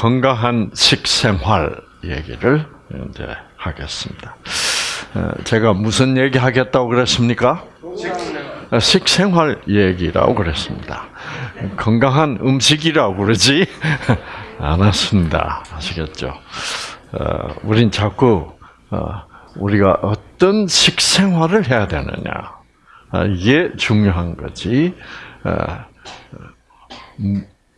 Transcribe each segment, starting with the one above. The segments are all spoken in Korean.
건강한 식생활 얘기를 이제 하겠습니다. 어, 제가 무슨 얘기 하겠다고 그랬습니까? 식생활 얘기라고 그랬습니다. 건강한 음식이라고 그러지 않았습니다. 아시겠죠? 어, 우린 자꾸 어, 우리가 어떤 식생활을 해야 되느냐 이게 중요한 거지.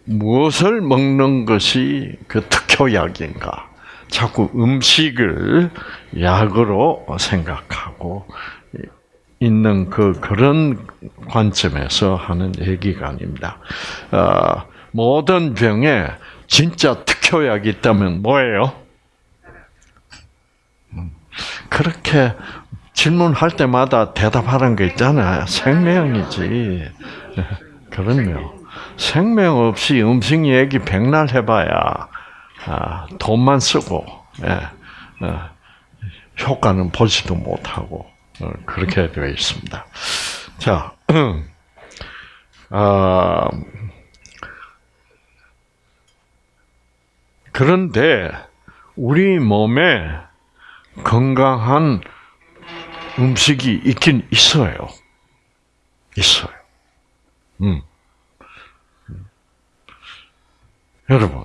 무엇을 먹는 것이 그 특효약인가? 자꾸 음식을 약으로 생각하고 있는 그 그런 관점에서 하는 얘기가 아닙니다. 어, 모든 병에 진짜 특효약이 있다면 뭐예요? 음, 그렇게 질문할 때마다 대답하는 거 있잖아요. 생명이지. 그럼요. 생명 없이 음식 얘기 백날 해봐야 아, 돈만 쓰고 예, 어, 효과는 보지도 못하고 어, 그렇게 되어 있습니다. 자, 아, 그런데 우리 몸에 건강한 음식이 있긴 있어요. 있어요. 음. 여러분,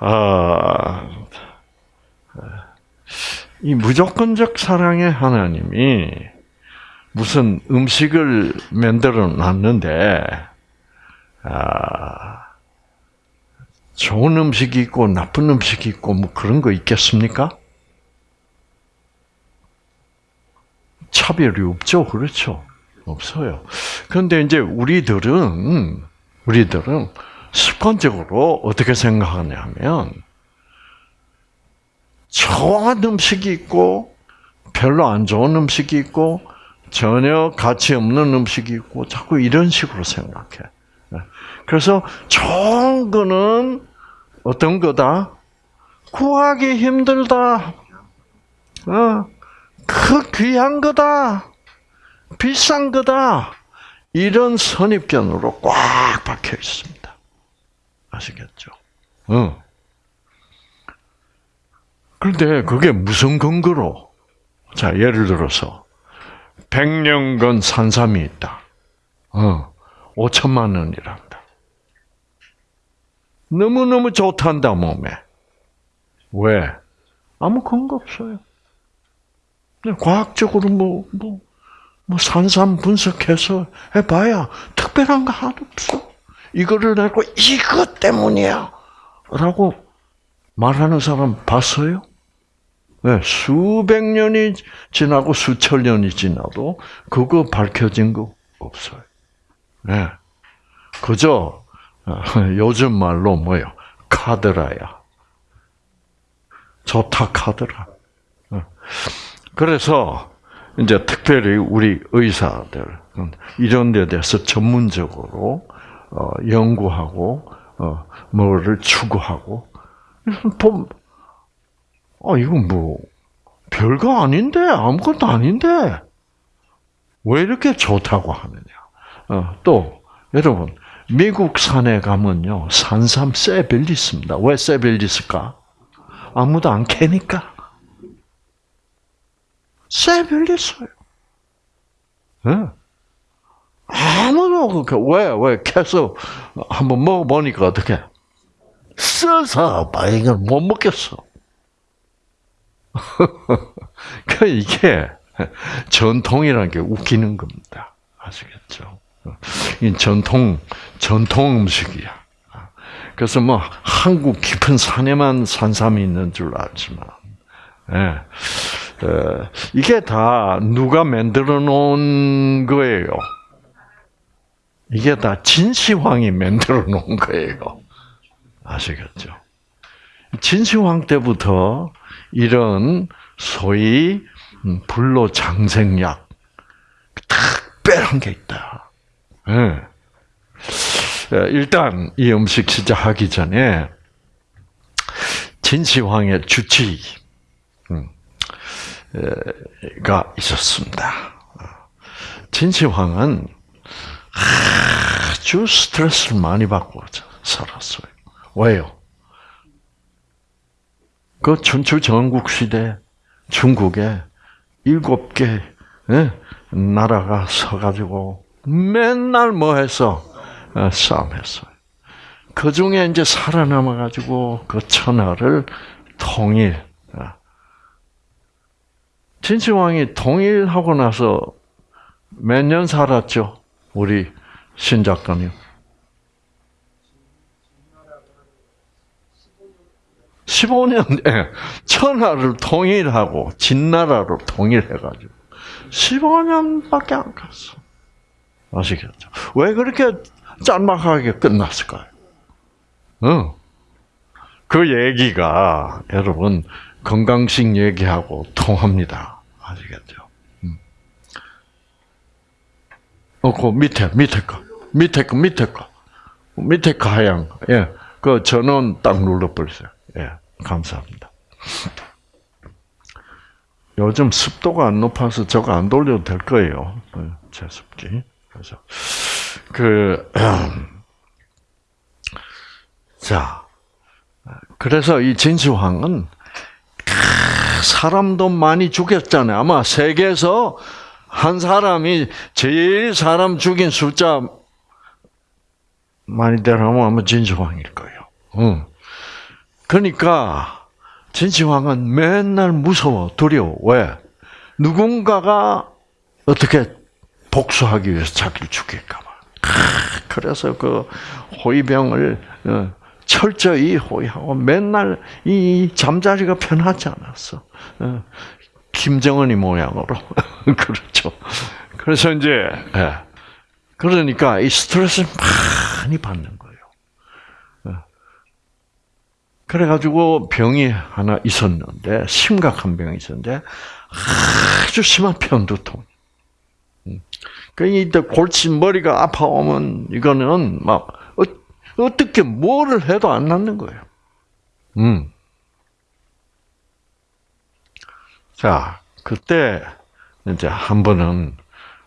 아, 이 무조건적 사랑의 하나님이 무슨 음식을 만들어 놨는데, 아, 좋은 음식이 있고 나쁜 음식이 있고 뭐 그런 거 있겠습니까? 차별이 없죠. 그렇죠. 없어요. 그런데 이제 우리들은, 우리들은 습관적으로 어떻게 생각하냐면, 좋은 음식이 있고, 별로 안 좋은 음식이 있고, 전혀 가치 없는 음식이 있고, 자꾸 이런 식으로 생각해. 그래서 좋은 거는 어떤 거다? 구하기 힘들다. 어, 그 귀한 거다. 비싼 거다. 이런 선입견으로 꽉 박혀 있습니다. 아시겠죠? 응. 그런데 그게 무슨 근거로? 자, 예를 들어서, 100년간 산삼이 있다. 어, 5천만 원이란다. 너무너무 좋단다, 몸에. 왜? 아무 근거 없어요. 과학적으로 뭐, 뭐, 뭐 산삼 분석해서 해봐야 특별한 거 하나도 없어. 이거를 내고 이것 때문이야. 라고 말하는 사람 봤어요? 네, 수백 년이 지나고 수천 년이 지나도 그거 밝혀진 거 없어요. 네. 그저 요즘 말로 뭐요? 카드라야. 좋다 카드라. 그래서 이제 특별히 우리 의사들 이런 데 대해서 전문적으로 어, 연구하고 어, 뭐를 추구하고 보 어, 이건 뭐 별거 아닌데 아무것도 아닌데 왜 이렇게 좋다고 하느냐? 어, 또 여러분 미국 산에 가면요 산삼 쇠벨리 있습니다. 왜 쇠벨리 있을까? 아무도 안 캐니까. 쇠별리 있어요. 네. 아무도 그 왜, 왜, 캐서 한번 먹어보니까 어떻게? 써서 이걸 못 먹겠어. 그 이게 전통이라는 게 웃기는 겁니다. 아시겠죠? 이 전통, 전통 음식이야. 그래서 뭐 한국 깊은 산에만 산삼이 있는 줄 알지만, 예. 이게 다 누가 만들어 놓은 거예요. 이게 다 진시황이 만들어 놓은 거예요. 아시겠죠? 진시황 때부터 이런 소위 불로 장생약 특별한 게 있다. 네. 일단 이 음식 시작하기 전에 진시황의 주치 가 있었습니다. 진시황은 아주 스트레스를 많이 받고 살았어요. 왜요? 그 춘추 전국 시대 중국에 일곱 개 예? 나라가 서가지고 맨날 뭐 했어? 어, 싸움했어요. 그 중에 이제 살아남아가지고 그 천하를 통일. 어. 진시황이 통일하고 나서 몇 년 살았죠? 우리 신 작가님. 15년, 예. 천하를 통일하고 진나라로 통일해가지고 15년밖에 안 갔어. 아시겠죠? 왜 그렇게 짤막하게 끝났을까요? 어. 그 얘기가 여러분 건강식 얘기하고 통합니다. 아시겠죠? 음. 어, 그 밑에 밑에 거, 밑에 거, 밑에 거, 밑에 거 하양, 예, 그 전원 딱 눌러버리세요. 예, 감사합니다. 요즘 습도가 안 높아서 저거 안 돌려도 될 거예요. 예, 제습기. 그래서 그 자, 그래서 이 진시황은 사람도 많이 죽였잖아요. 아마 세계에서 한 사람이 제일 사람 죽인 숫자 많이 되라면 아마 진시황일 거예요. 응. 그러니까 진시황은 맨날 무서워, 두려워. 왜? 누군가가 어떻게 복수하기 위해서 자기를 죽일까 봐. 그래서 그 호위병을 어, 철저히 호위하고 맨날 이 잠자리가 편하지 않았어. 어, 김정은이 모양으로 그렇죠. 그래서 이제 예. 그러니까 이 스트레스를 많이 받는 거예요. 어. 그래가지고 병이 하나 있었는데 심각한 병이 있었는데 아주 심한 편두통. 그러니까 골치 머리가 아파오면 이거는 막 어떻게 뭐를 해도 안 낫는 거예요. 음. 자, 그때 이제 한 번은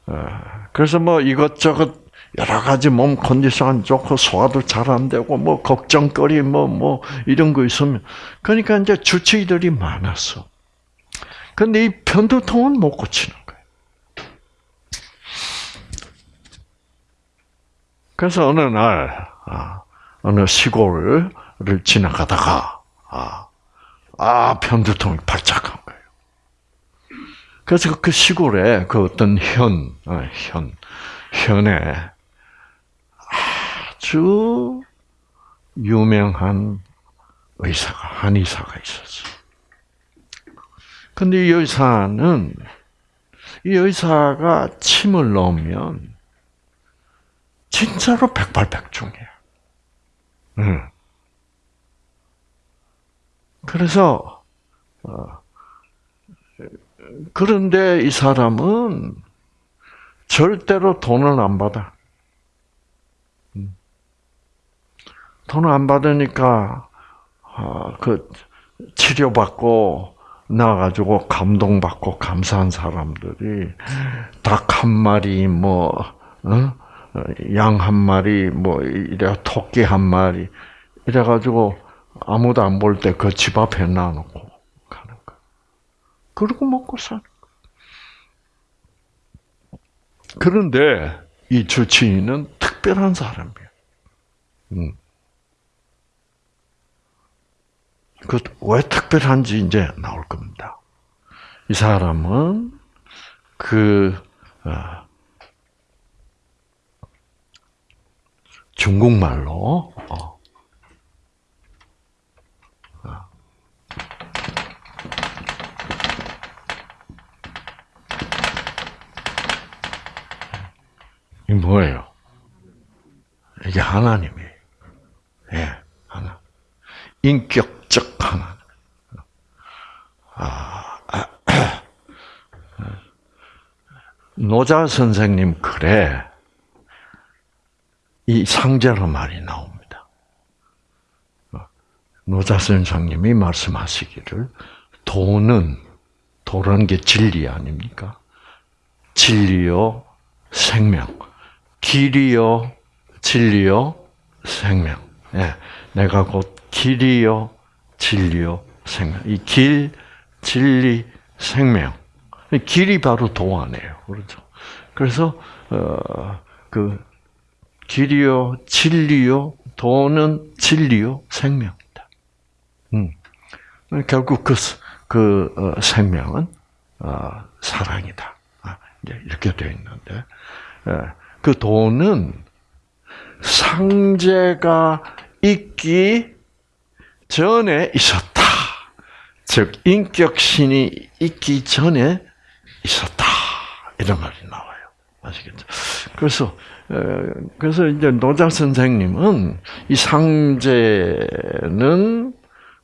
어, 그래서 뭐 이것저것 여러 가지 몸 컨디션 안 좋고 소화도 잘 안 되고 뭐 걱정거리 뭐뭐 뭐 이런 거 있으면 그러니까 이제 주치의들이 많았어. 근데 이 편두통은 못 고치는 거예요. 그래서 어느 날 아, 어느 시골을 지나가다가 아, 아 편두통이 거예요. 그래서 그 시골에 그 어떤 현, 어, 현, 현에 아주 유명한 의사가 한 의사가 있었어. 근데 이 의사는 이 의사가 침을 넣으면 진짜로 백발백중이에요. 음. 그래서 어, 그런데 이 사람은 절대로 돈을 안 받아. 음. 돈을 안 받으니까 어, 그 치료받고 나가지고 감동받고 감사한 사람들이 닭 한 마리 뭐 어? 양한 마리, 뭐, 이래, 토끼 한 마리, 이래가지고, 아무도 안 볼 때 그 집 앞에 놔놓고 그러고 먹고 사는 거 그런데, 이 주치의는 특별한 사람이에요. 음. 그왜 특별한지 이제 나올 겁니다. 이 사람은 그 어, 중국말로 어. 어. 뭐예요? 이게 하나님이에요. 예, 하나. 인격적 하나. 아, 아, 노자 선생님 글에 이 상제로 말이 나옵니다. 노자선 장님이 말씀하시기를 도는 도라는 게 진리 아닙니까? 진리요 생명, 길이요 진리요 생명. 예, 내가 곧 길이요 진리요 생명. 이 길, 진리, 생명. 길이 바로 도안이에요. 그렇죠. 그래서 어 그 길이요, 진리요, 도는 진리요, 생명이다. 음. 결국 그, 그 어, 생명은 어, 사랑이다. 아, 이제 이렇게 되어 있는데 예, 그 도는 상제가 있기 전에 있었다. 즉 인격신이 있기 전에 있었다. 이런 말이 나와요. 아시겠죠? 그래서 그래서 이제 노자 선생님은 이 상제는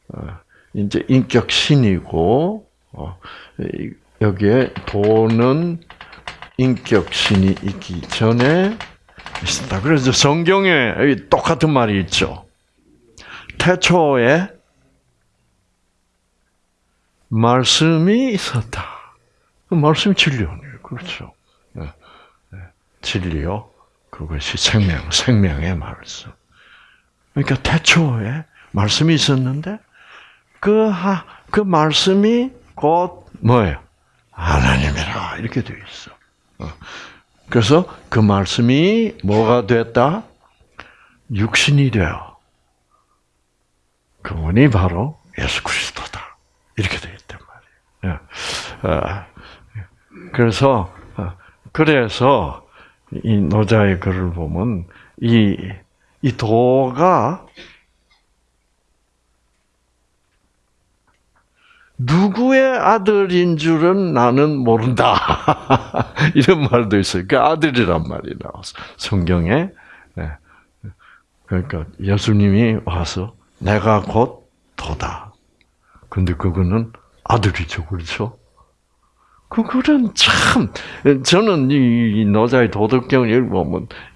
어, 이제 인격신이고 어, 여기에 도는 인격 신이 있기 전에 있습니다. 그래서 성경에 똑같은 말이 있죠. 태초에 말씀이 있었다. 그 말씀이 진리요. 그렇죠. 네. 네. 진리요. 그것이 생명, 생명의 말씀. 그러니까 태초에 말씀이 있었는데 그, 하, 그 말씀이 곧 뭐예요? 하나님이라 이렇게 되어 있어. 어. 그래서 그 말씀이 뭐가 됐다? 육신이 되어. 그분이 바로 예수 그리스도다. 이렇게 되어 있단 말이에요. 예. 어. 그래서 어, 그래서 이 노자의 글을 보면 이, 이 도가 누구의 아들인 줄은 나는 모른다. 이런 말도 있어요. 그 아들이란 말이 나와서 성경에 네. 그러니까 예수님이 와서 내가 곧 도다. 근데 그거는 아들이죠, 그렇죠? 그거는 참 저는 이 노자의 도덕경을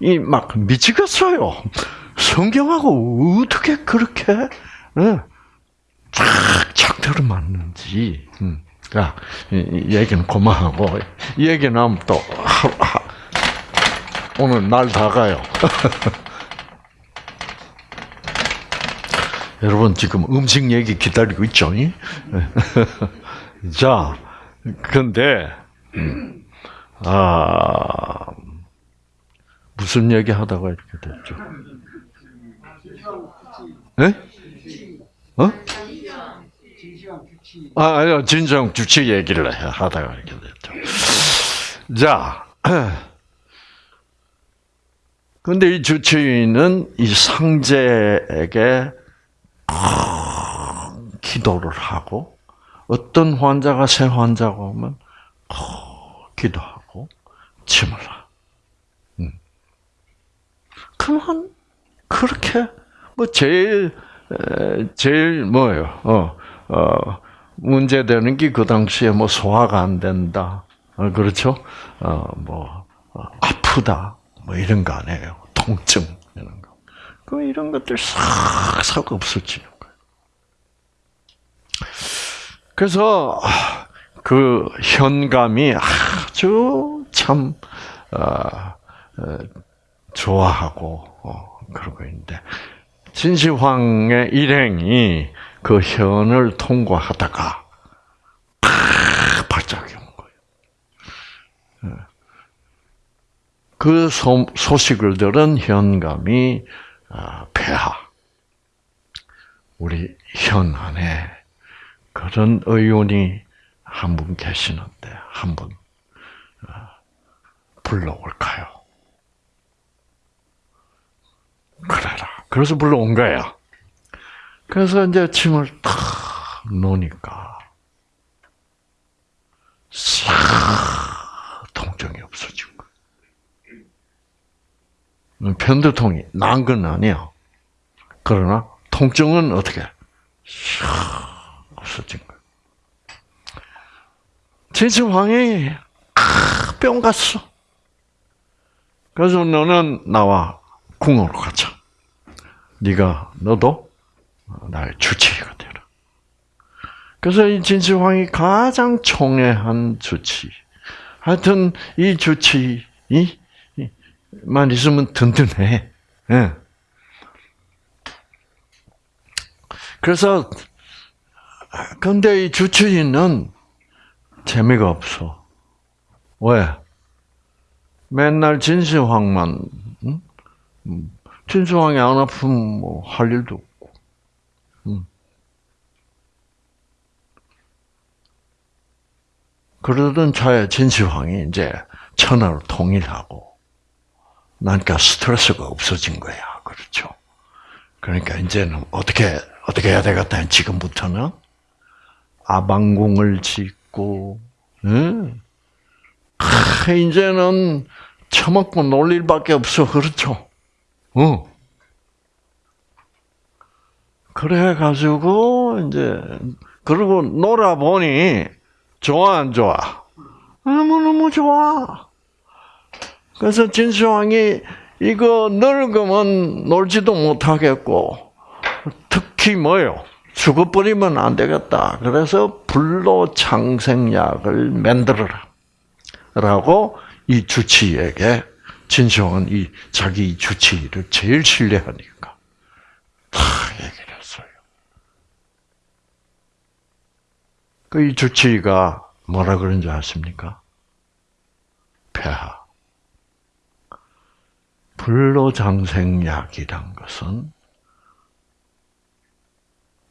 이막 미치겠어요. 성경하고 어떻게 그렇게 네. 착착 들어맞는지. 음. 야, 이, 얘기는 그만하고 이 얘기는 하면 또 하, 하, 오늘 날 다 가요. 여러분 지금 음식 얘기 기다리고 있죠? 자, 근데 음, 아 무슨 얘기 하다가 이렇게 됐죠? 네? 어? 아, 아니요. 진정 주치 얘기를 하다가 이렇게 됐죠. 자. 근데 이 주치의는 이 상제에게 기도를 하고 어떤 환자가 새 환자가 오면 기도하고 침을 하. 음. 그만 그렇게 뭐 제일 제일 뭐예요? 어, 어, 문제되는 게 그 당시에 뭐 소화가 안 된다. 어, 그렇죠? 어, 뭐, 어, 아프다. 뭐 이런 거 아니에요. 통증, 이런 거. 그 이런 것들 싹 싹 없어지는 거예요. 그래서, 그 현감이 아주 참, 어, 어, 좋아하고, 어, 그러고 있는데, 진시황의 일행이 그 현을 통과하다가 팍 발작이 온 거예요. 예. 그 소, 식을 들은 현감이 아, 폐하 우리 현 안에 그런 의원이 한 분 계시는데 한분 아, 불러올까요? 그래라. 그래서 불러온 거야. 그래서 이제 침을 탁 놓으니까 싹 통증이 없어진 거예요. 편두통이 난 건 아니야. 그러나 통증은 어떻게 싹 없어진 거예요. 진심황이 뿅 갔어. 그래서 너는 나와 궁으로 가자. 네가 너도 나의 주치의가 되라. 그래서 이 진시황이 가장 총애한 주치. 하여튼 이 주치만 있으면 든든해. 예. 그래서 근데 이 주치의는 재미가 없어. 왜? 맨날 진시황만, 응? 진시황이 안 아프면 뭐 할 일도 없고. 응. 그러던 차에 진시황이 이제 천하로 통일하고, 나니까 스트레스가 없어진 거야. 그렇죠. 그러니까 이제는 어떻게, 어떻게 해야 되겠다. 지금부터는 아방궁을 짓고, 응? 아, 이제는 처먹고 놀 일밖에 없어. 그렇죠? 어. 그래가지고, 이제, 그러고 놀아보니, 좋아, 안 좋아? 너무너무 좋아. 그래서 진수왕이 이거 늙으면 놀지도 못하겠고, 특히 뭐요? 죽어버리면 안 되겠다. 그래서 불로장생약을 만들어라. 라고 이 주치의에게 진시황은 이 자기 주치의를 제일 신뢰하니까 다 얘기를 했어요. 그 이 주치의가 뭐라 그런지 아십니까? 폐하. 불로장생약이란 것은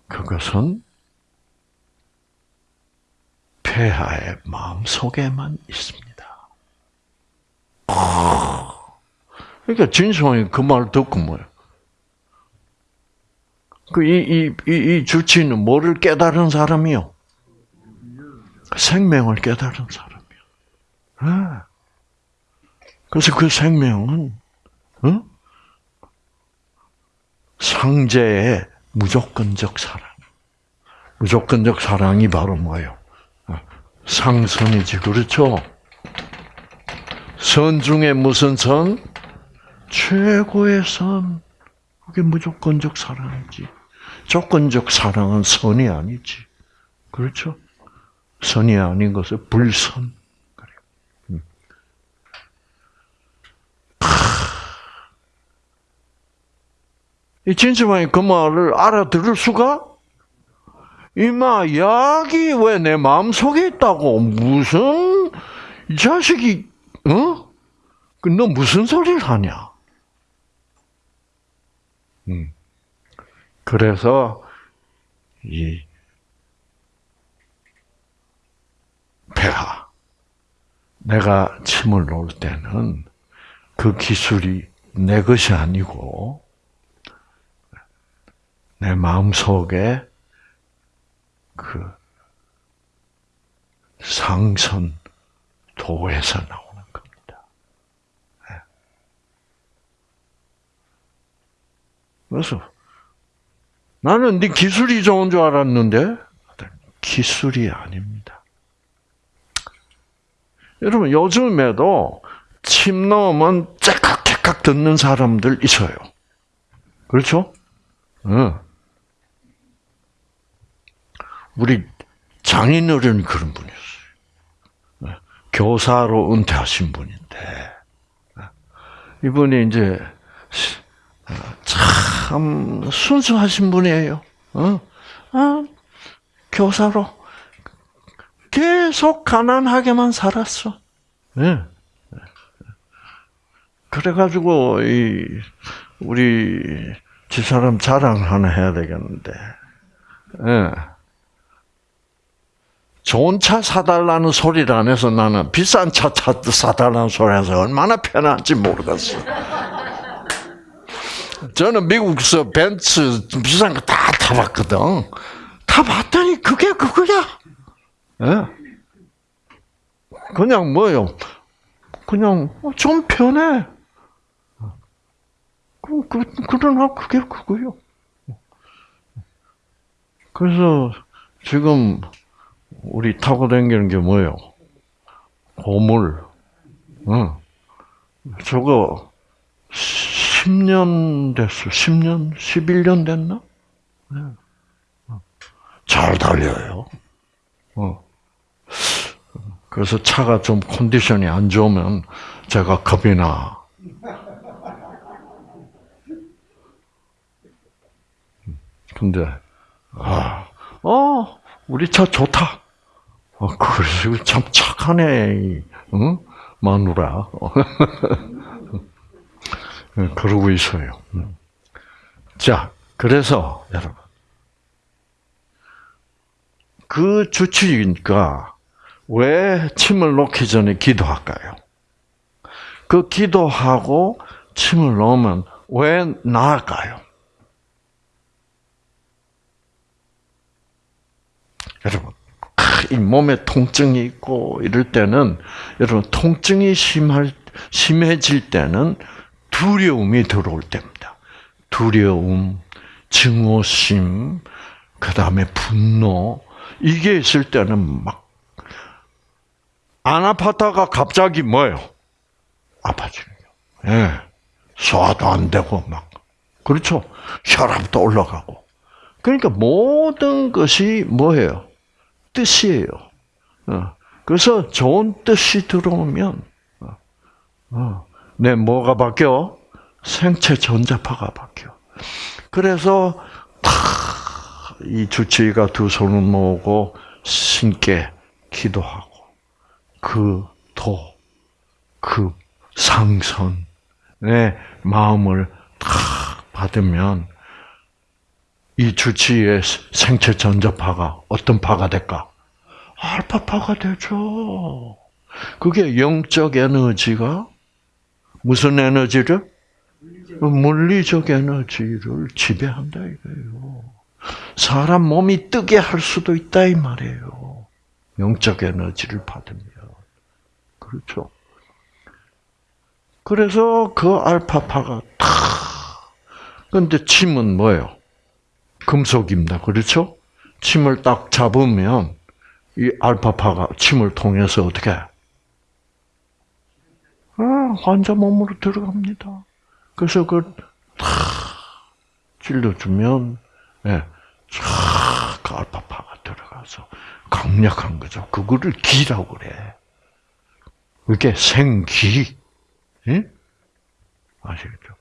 그것은 폐하의 마음 속에만 있습니다. 그러니까 진성이 그 말을 듣고 뭐예요? 그이 이 이 이 주치는 뭐를 깨달은 사람이요? 생명을 깨달은 사람이요. 네. 그래서 그 생명은 어? 상제의 무조건적 사랑. 무조건적 사랑이 바로 뭐예요? 상선이지, 그렇죠? 선 중에 무슨 선? 최고의 선. 그게 무조건적 사랑이지. 조건적 사랑은 선이 아니지. 그렇죠? 선이 아닌 것을 불선. 그래. 음. 이 진심왕이 그 말을 알아들을 수가? 이마, 약이 왜 내 마음 속에 있다고? 무슨 자식이, 어? 그너 무슨 소리를 하냐? 음. 그래서, 이, 폐하. 내가 침을 놓을 때는 그 기술이 내 것이 아니고, 내 마음 속에 그 상선 도에서 나오는 겁니다. 예. 그래서 나는 네 기술이 좋은 줄 알았는데 기술이 아닙니다. 여러분 요즘에도 침 넣으면 째깍째깍 듣는 사람들 있어요. 그렇죠? 응. 우리 장인어른이 그런 분이었어요. 네. 교사로 은퇴하신 분인데 이분이 이제 참 순수하신 분이에요. 어? 어? 교사로 계속 가난하게만 살았어. 네. 그래가지고 이 우리 집사람 자랑 하나 해야 되겠는데. 네. 좋은 차 사달라는 소리를 안 해서 나는 비싼 차 사달라는 소리 해서 얼마나 편한지 모르겠어. 저는 미국에서 벤츠 비싼 거 다 타봤거든. 타봤더니 그게 그거야. 예? 그냥 뭐요? 그냥 좀 편해. 그, 그, 그러나 그게 그거요. 그래서 지금 우리 타고 다니는 게 뭐예요? 고물. 응. 저거 10년 됐어. 10년, 11년 됐나? 네. 잘 달려요. 어. 그래서 차가 좀 컨디션이 안 좋으면 제가 겁이 나. 근데, 아, 어, 우리 차 좋다. 어, 그래서 참 착하네, 응? 마누라. 네, 그러고 있어요. 음. 자, 그래서 여러분 그 주치니까 왜 침을 놓기 전에 기도할까요? 그 기도하고 침을 놓으면 왜 나을까요? 여러분, 이 몸에 통증이 있고 이럴 때는 여러분 통증이 심할 심해질 때는 두려움이 들어올 때입니다. 두려움, 증오심, 그 다음에 분노 이게 있을 때는 막 안 아팠다가 갑자기 뭐요? 아파지는 거. 예. 소화도 안 되고 막 그렇죠. 혈압도 올라가고. 그러니까 모든 것이 뭐예요? 뜻이에요. 어. 그래서 좋은 뜻이 들어오면 어. 어. 내 뭐가 바뀌어? 생체 전자파가 바뀌어. 그래서 이 주치의가 두 손을 모으고 신께 기도하고 그 도, 그 상선의 마음을 다 받으면 이 주치의 생체 전자파가 어떤 파가 될까? 알파파가 되죠. 그게 영적 에너지가 무슨 에너지를? 물리적 에너지를 지배한다 이거예요. 사람 몸이 뜨게 할 수도 있다 이 말이에요. 영적 에너지를 받으면. 그렇죠. 그래서 그 알파파가 탁. 근데 침은 뭐예요? 금속입니다. 그렇죠? 침을 딱 잡으면 이 알파파가 침을 통해서 어떻게? 아, 환자 몸으로 들어갑니다. 그래서 그탁 찔러 주면 예, 쫙그 알파파가 들어가서 강력한 거죠. 그거를 기라고 그래. 그게 생기. 예? 아시겠죠?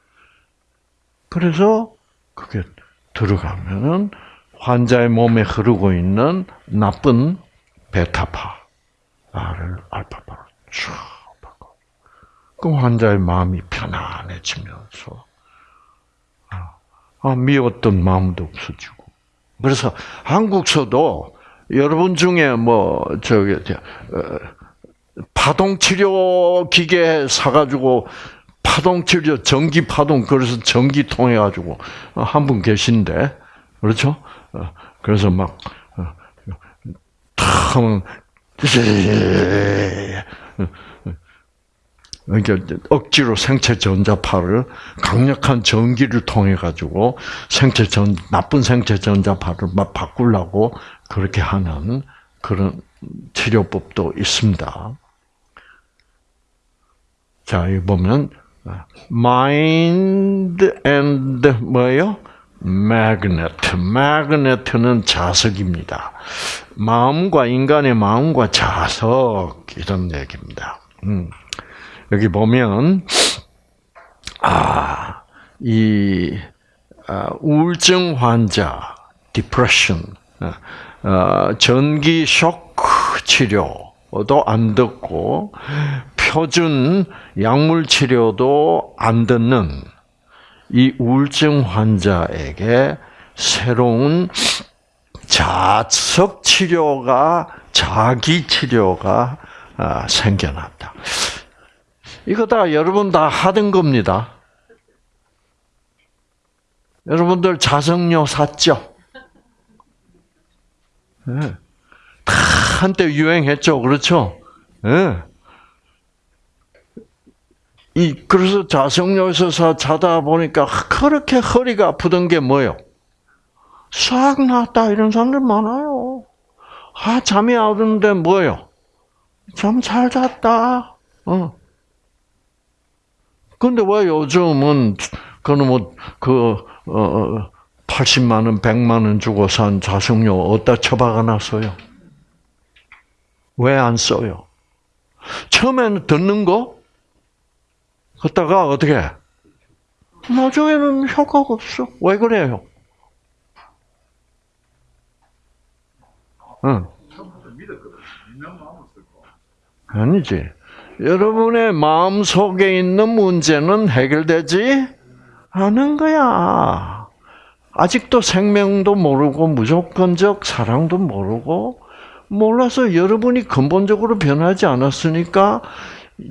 그래서 그게 들어가면은 환자의 몸에 흐르고 있는 나쁜 베타파를 알파파로 쭉 바꿔. 그럼 환자의 마음이 편안해지면서 아, 아, 미웠던 마음도 없어지고. 그래서 한국서도 여러분 중에 뭐 저기 어, 파동 치료 기계 사가지고 파동 치료 전기 파동 그래서 전기 통해 가지고 한 분 계신데 그렇죠? 어, 그래서 막 탁 하면 그러니까 억지로 생체 전자파를 강력한 전기를 통해 가지고 생체 전 나쁜 생체 전자파를 막 바꾸려고 그렇게 하는 그런 치료법도 있습니다. 자, 여기 보면 mind and 뭐예요? magnet. magnet는 자석입니다. 마음과 인간의 마음과 자석 이런 얘기입니다. 음. 여기 보면 아, 이 아, 우울증 환자, depression, 어, 전기 쇼크 치료도 안 듣고 표준 약물 치료도 안 듣는 이 우울증 환자에게 새로운 자석 치료가 자기 치료가 아, 생겨났다. 이거 다 여러분 다 하던 겁니다. 여러분들 자석료 샀죠? 네. 다 한때 유행했죠, 그렇죠? 네. 이 그래서 자성료에서 자다 보니까 그렇게 허리가 아프던 게 뭐요? 싹 났다 이런 사람들 많아요. 아 잠이 안 오는데 뭐요? 잠 잘 잤다. 어. 근데 왜 요즘은 그는 뭐그 어, 80만 원, 100만 원 주고 산 자성료 어디다 처박아 놨어요? 왜 안 써요? 처음에는 듣는 거 걷다가 어떻게? 나중에는 효과가 없어. 왜 그래요? 응. 아니지. 여러분의 마음 속에 있는 문제는 해결되지 않은 거야. 아직도 생명도 모르고 무조건적 사랑도 모르고 몰라서 여러분이 근본적으로 변하지 않았으니까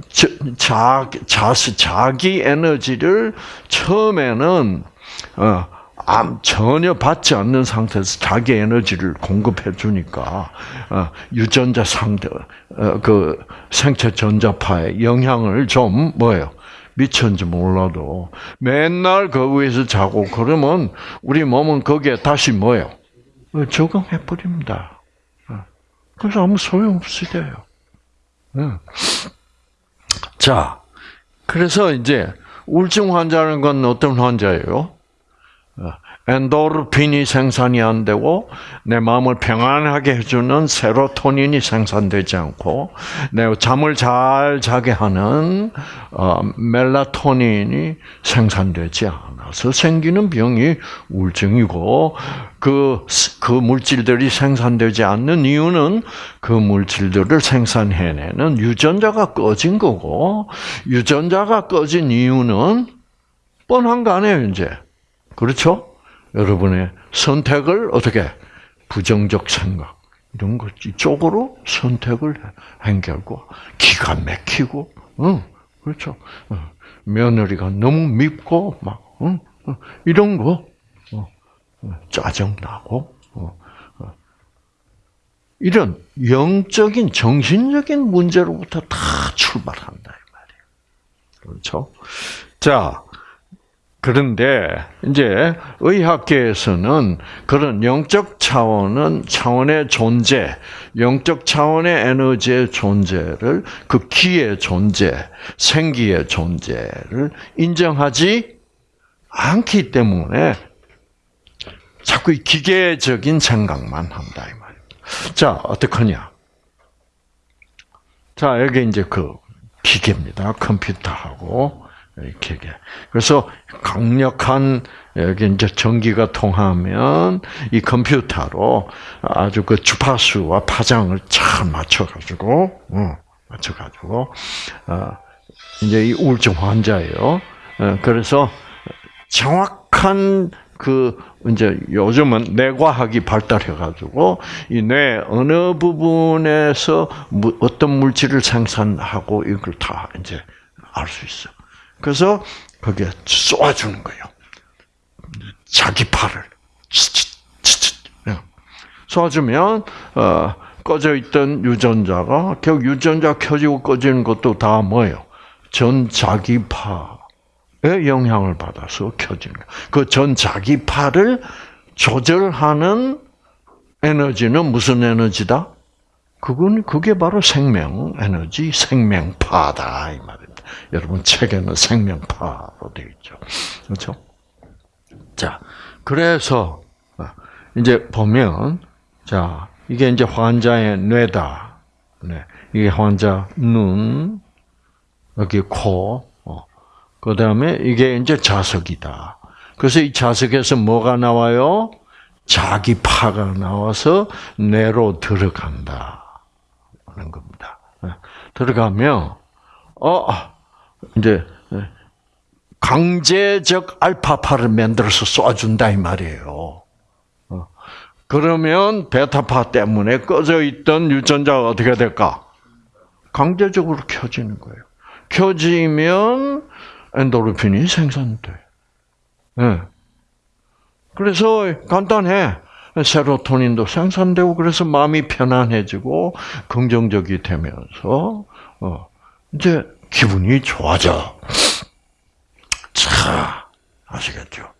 자, 자, 자, 자기 에너지를 처음에는 어, 암, 전혀 받지 않는 상태에서 자기 에너지를 공급해 주니까 어, 유전자 상대 어, 그 생체 전자파에 영향을 좀 뭐예요 미쳤는지 몰라도 맨날 그 위에서 자고 그러면 우리 몸은 거기에 다시 뭐예요 어, 적응해 버립니다. 어. 그래서 아무 소용 없으대요. 어. 자, 그래서 이제 우울증 환자는 건 어떤 환자예요? 엔도르핀이 생산이 안 되고 내 마음을 평안하게 해주는 세로토닌이 생산되지 않고 내 잠을 잘 자게 하는 어, 멜라토닌이 생산되지 않아서 생기는 병이 우울증이고 그, 그 물질들이 생산되지 않는 이유는 그 물질들을 생산해내는 유전자가 꺼진 거고 유전자가 꺼진 이유는 뻔한 거 아니에요 이제 그렇죠? 여러분의 선택을 어떻게 부정적 생각 이런 것 이쪽으로 선택을 한 결과 기가 막히고, 응, 그렇죠. 어, 며느리가 너무 밉고 막 응, 어, 이런 거 어, 짜증 나고 이런 영적인 정신적인 문제로부터 다 출발한다 이 말이에요. 그렇죠? 자. 그런데 이제 의학계에서는 그런 영적 차원은 차원의 존재, 영적 차원의 에너지의 존재를 그 기의 존재, 생기의 존재를 인정하지 않기 때문에 자꾸 기계적인 생각만 한다 이 말입니다. 자 어떡하냐? 자 여기 이제 그 기계입니다. 컴퓨터하고 이렇게. 그래서 강력한 여기 이제 전기가 통하면 이 컴퓨터로 아주 그 주파수와 파장을 잘 맞춰가지고, 어, 맞춰가지고, 어, 이제 이 우울증 환자예요. 어, 그래서 정확한 그 이제 요즘은 뇌과학이 발달해가지고 이 뇌 어느 부분에서 어떤 물질을 생산하고 이걸 다 이제 알 수 있어. 그래서 거기에 쏘아주는 거예요. 자기 팔을 쏘아주면 어, 꺼져 있던 유전자가 결국 유전자 켜지고 꺼지는 것도 다 뭐예요? 전 자기파의 영향을 받아서 켜지는 거예요. 그전 자기파를 조절하는 에너지는 무슨 에너지다? 그건 그게 바로 생명 에너지, 생명파다 이 말이에요. 여러분 책에는 생명파로 되어 있죠. 그렇죠? 자, 그래서 아, 이제 보면 자 이게 이제 환자의 뇌다. 네, 이게 환자 눈, 여기 코, 어. 그 다음에 이게 이제 자석이다. 그래서 이 자석에서 뭐가 나와요? 자기 파가 나와서 뇌로 들어간다. 하는 겁니다. 네. 들어가면, 어, 이제 강제적 알파파를 만들어서 쏴준다 이 말이에요. 어. 그러면 베타파 때문에 꺼져 있던 유전자가 어떻게 될까? 강제적으로 켜지는 거예요. 켜지면 엔도르핀이 생산돼. 네. 그래서 간단해. 세로토닌도 생산되고 그래서 마음이 편안해지고 긍정적이 되면서 어, 이제 기분이 좋아져. 자, 아시겠죠?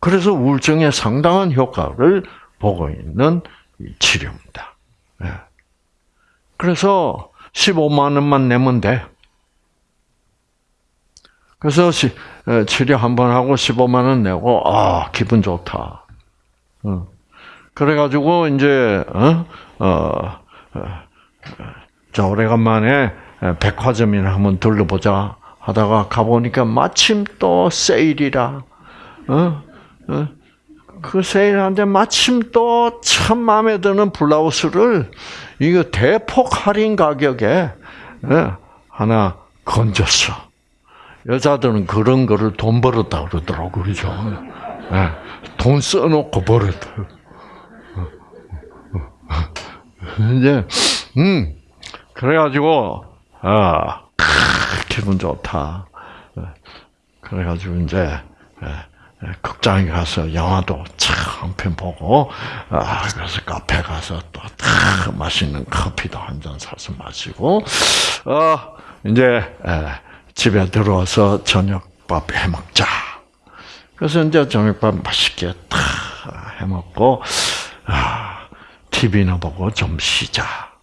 그래서 우울증에 상당한 효과를 보고 있는 치료입니다. 예. 그래서 15만 원만 내면 돼. 그래서 어, 치료 한 번 하고 15만 원 내고 아 기분 좋다. 어. 그래가지고 이제 어, 어, 어 자, 오래간만에 백화점이나 한번 둘러보자 하다가 가보니까 마침 또 세일이라, 어? 어? 그 세일하는데 마침 또 참 마음에 드는 블라우스를 이거 대폭 할인 가격에 예, 하나 건졌어. 여자들은 그런 거를 돈 벌었다 그러더라고 그러죠. 예, 돈 써놓고 벌었다. 이제 음 그래가지고 아 기분 좋다. 예, 그래가지고 이제 예, 극장에 가서 영화도 한편 보고 아 그래서 카페 가서 또탁 맛있는 커피도 한 잔 사서 마시고 어 이제 집에 들어와서 저녁밥 해 먹자. 그래서 이제 저녁밥 맛있게 탁 해먹고 아 TV나 보고 좀 쉬자.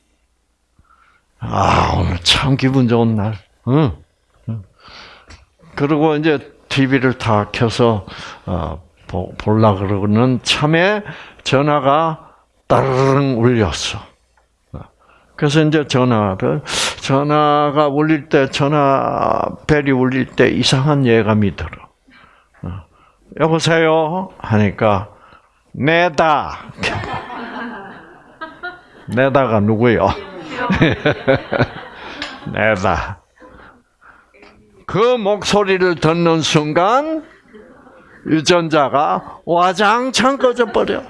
아 오늘 참 기분 좋은 날. 응. 그리고 이제 TV를 다 켜서 어, 볼라 그러는 참에 전화가 따르릉 울렸어. 그래서 이제 전화를 전화가 울릴 때 전화 벨이 울릴 때 이상한 예감이 들어. 어, 여보세요 하니까 내다. 내다가 누구요? 내다. 그 목소리를 듣는 순간 유전자가 와장창 꺼져버려.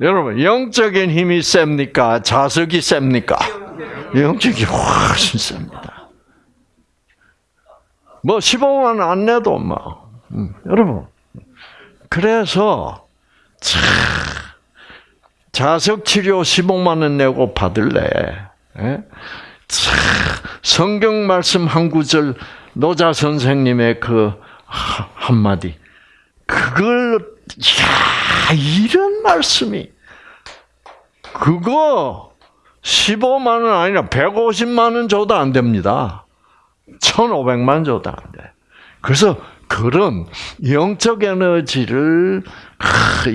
여러분, 영적인 힘이 셉니까? 자석이 셉니까? 영적이 훨씬 셉니다. 뭐, 15만 안 내도 뭐. 음, 여러분. 그래서, 참, 자석 치료 15만 원 내고 받을래. 예? 참, 성경 말씀 한 구절 노자 선생님의 그 한마디 그걸 야 이런 말씀이 그거 15만 원 아니라 150만 원 줘도 안 됩니다. 1,500만 줘도 안 돼. 그래서 그런 영적 에너지를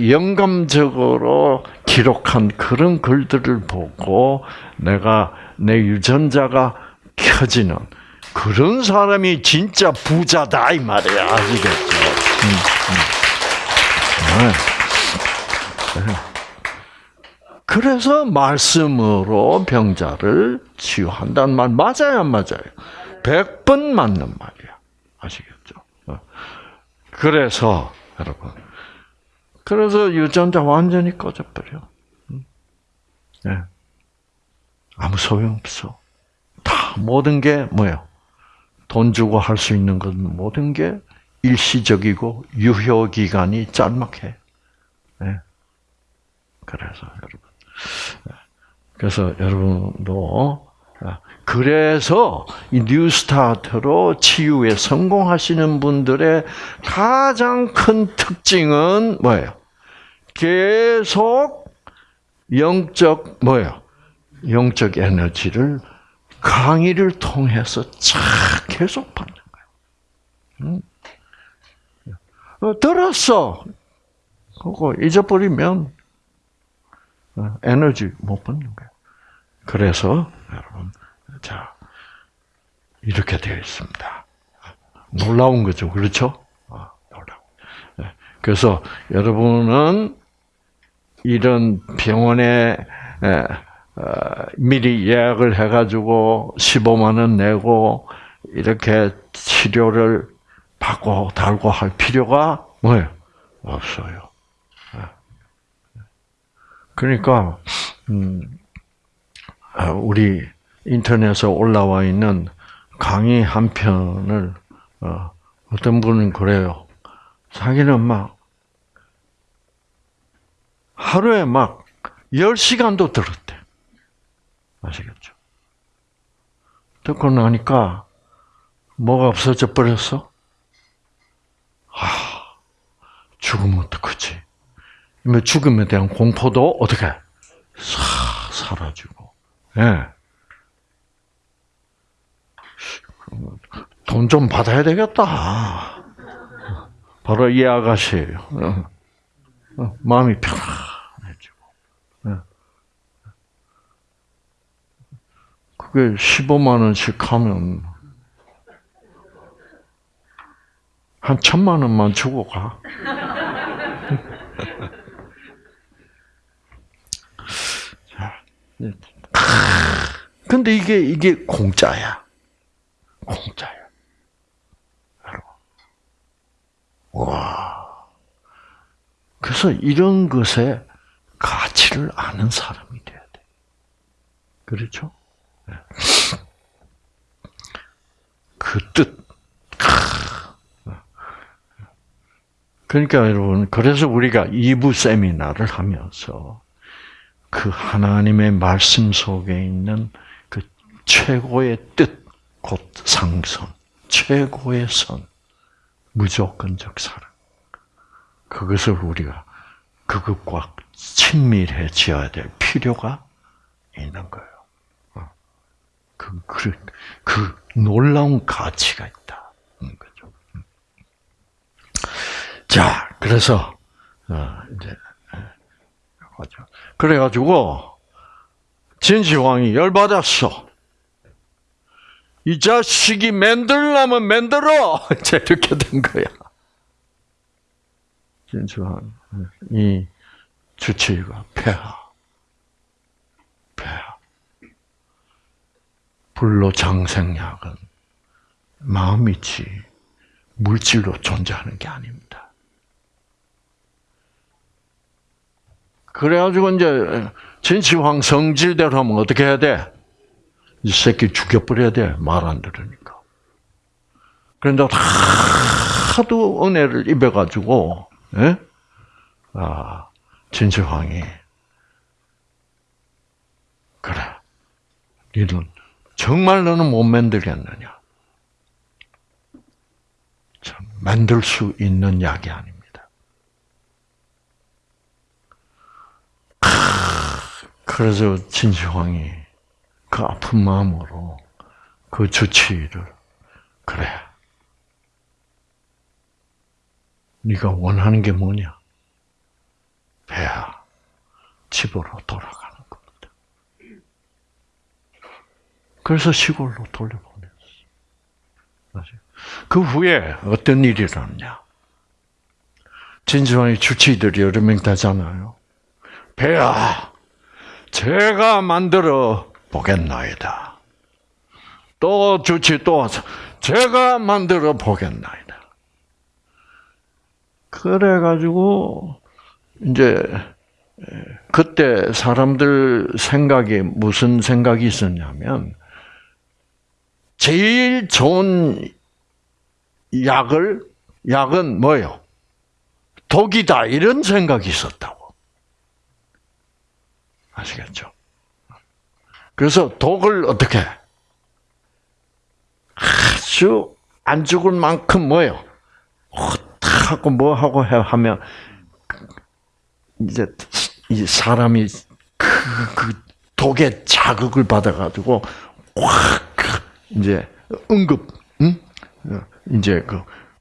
영감적으로 기록한 그런 글들을 보고 내가 내 유전자가 켜지는 그런 사람이 진짜 부자다 이 말이야 아시겠죠? 음, 음. 네. 그래서 말씀으로 병자를 치유한다는 말 맞아요, 안 맞아요? 백번 맞는 말이야. 아시겠죠? 어. 그래서 여러분, 그래서 유전자 완전히 꺼져버려. 네. 아무 소용 없어. 다 모든 게 뭐예요? 돈 주고 할 수 있는 건 모든 게 일시적이고 유효 기간이 짤막해. 네. 그래서 여러분, 그래서 여러분도 그래서 이 뉴스타트로 치유에 성공하시는 분들의 가장 큰 특징은 뭐예요? 계속 영적 뭐예요? 영적 에너지를 강의를 통해서 쫙 계속 받는 거예요. 어, 들었어. 그거 잊어버리면 어, 에너지 못 받는 거예요. 그래서 여러분, 자 이렇게 되어 있습니다. 놀라운 거죠, 그렇죠? 아, 놀라운. 그래서 여러분은 이런 병원에 어, 미리 예약을 해가지고 15만 원 내고 이렇게 치료를 받고 달고 할 필요가 뭐예요? 없어요. 그러니까 음, 우리 인터넷에 올라와 있는 강의 한 편을 어, 어떤 분은 그래요. 자기는 막 하루에 막 10시간도 들었대. 아시겠죠? 듣고 나니까 뭐가 없어져 버렸어? 아, 죽으면 어떡하지? 죽음에 대한 공포도 어떻게 싹 사라지고, 예. 돈 좀 받아야 되겠다. 바로 이 아가씨예요. 마음이 편안해지고. 그게 15만 원씩 하면 한 천만 원만 주고 가. 자, 근데 이게 이게 공짜야. 공짜야. 와. 그래서 이런 것에 가치를 아는 사람이 돼야 돼. 그렇죠? 네. 그 뜻. 그러니까 여러분, 그래서 우리가 2부 세미나를 하면서 그 하나님의 말씀 속에 있는 그 최고의 뜻, 곧 상선, 최고의 선, 무조건적 사랑. 그것을 우리가 그것과 친밀해져야 될 필요가 있는 거예요. 어. 그, 그, 그 놀라운 가치가 있다. 는 거죠. 음. 자, 그래서, 어, 이제, 하죠. 그래가지고, 진시황이 열받았어. 이 자식이 만들려면 만들어! 이렇게 된 거야. 진시황, 이 주치의가. 폐하. 불로 장생약은 마음이지 물질로 존재하는 게 아닙니다. 그래가지고 이제 진시황 성질대로 하면 어떻게 해야 돼? 이 새끼 죽여버려야 돼. 말 안 들으니까. 그런데 하도 은혜를 입어가지고, 예? 아, 진시황이, 그래. 니는 정말 너는 못 만들겠느냐? 참, 만들 수 있는 약이 아닙니다. 그래서 진시황이 그 아픈 마음으로 그 주치의를 그래. 네가 원하는 게 뭐냐? 배야 집으로 돌아가는 겁니다. 그래서 시골로 돌려보냈어. 그 후에 어떤 일이 일어났냐? 진주왕의 주치의들이 여러 명 되잖아요. 배야, 제가 만들어 보겠나이다. 또 주치 또 제가 만들어 보겠나이다. 그래가지고 이제 그때 사람들 생각에 무슨 생각이 있었냐면 제일 좋은 약을 약은 뭐요? 독이다 이런 생각이 있었다고 아시겠죠? 그래서 독을 어떻게 아주 안 죽을 만큼 뭐요? 하고 뭐 하고 해 하면 이제 이 사람이 그, 그 독의 자극을 받아가지고 확 이제 응급, 응? 이제 그,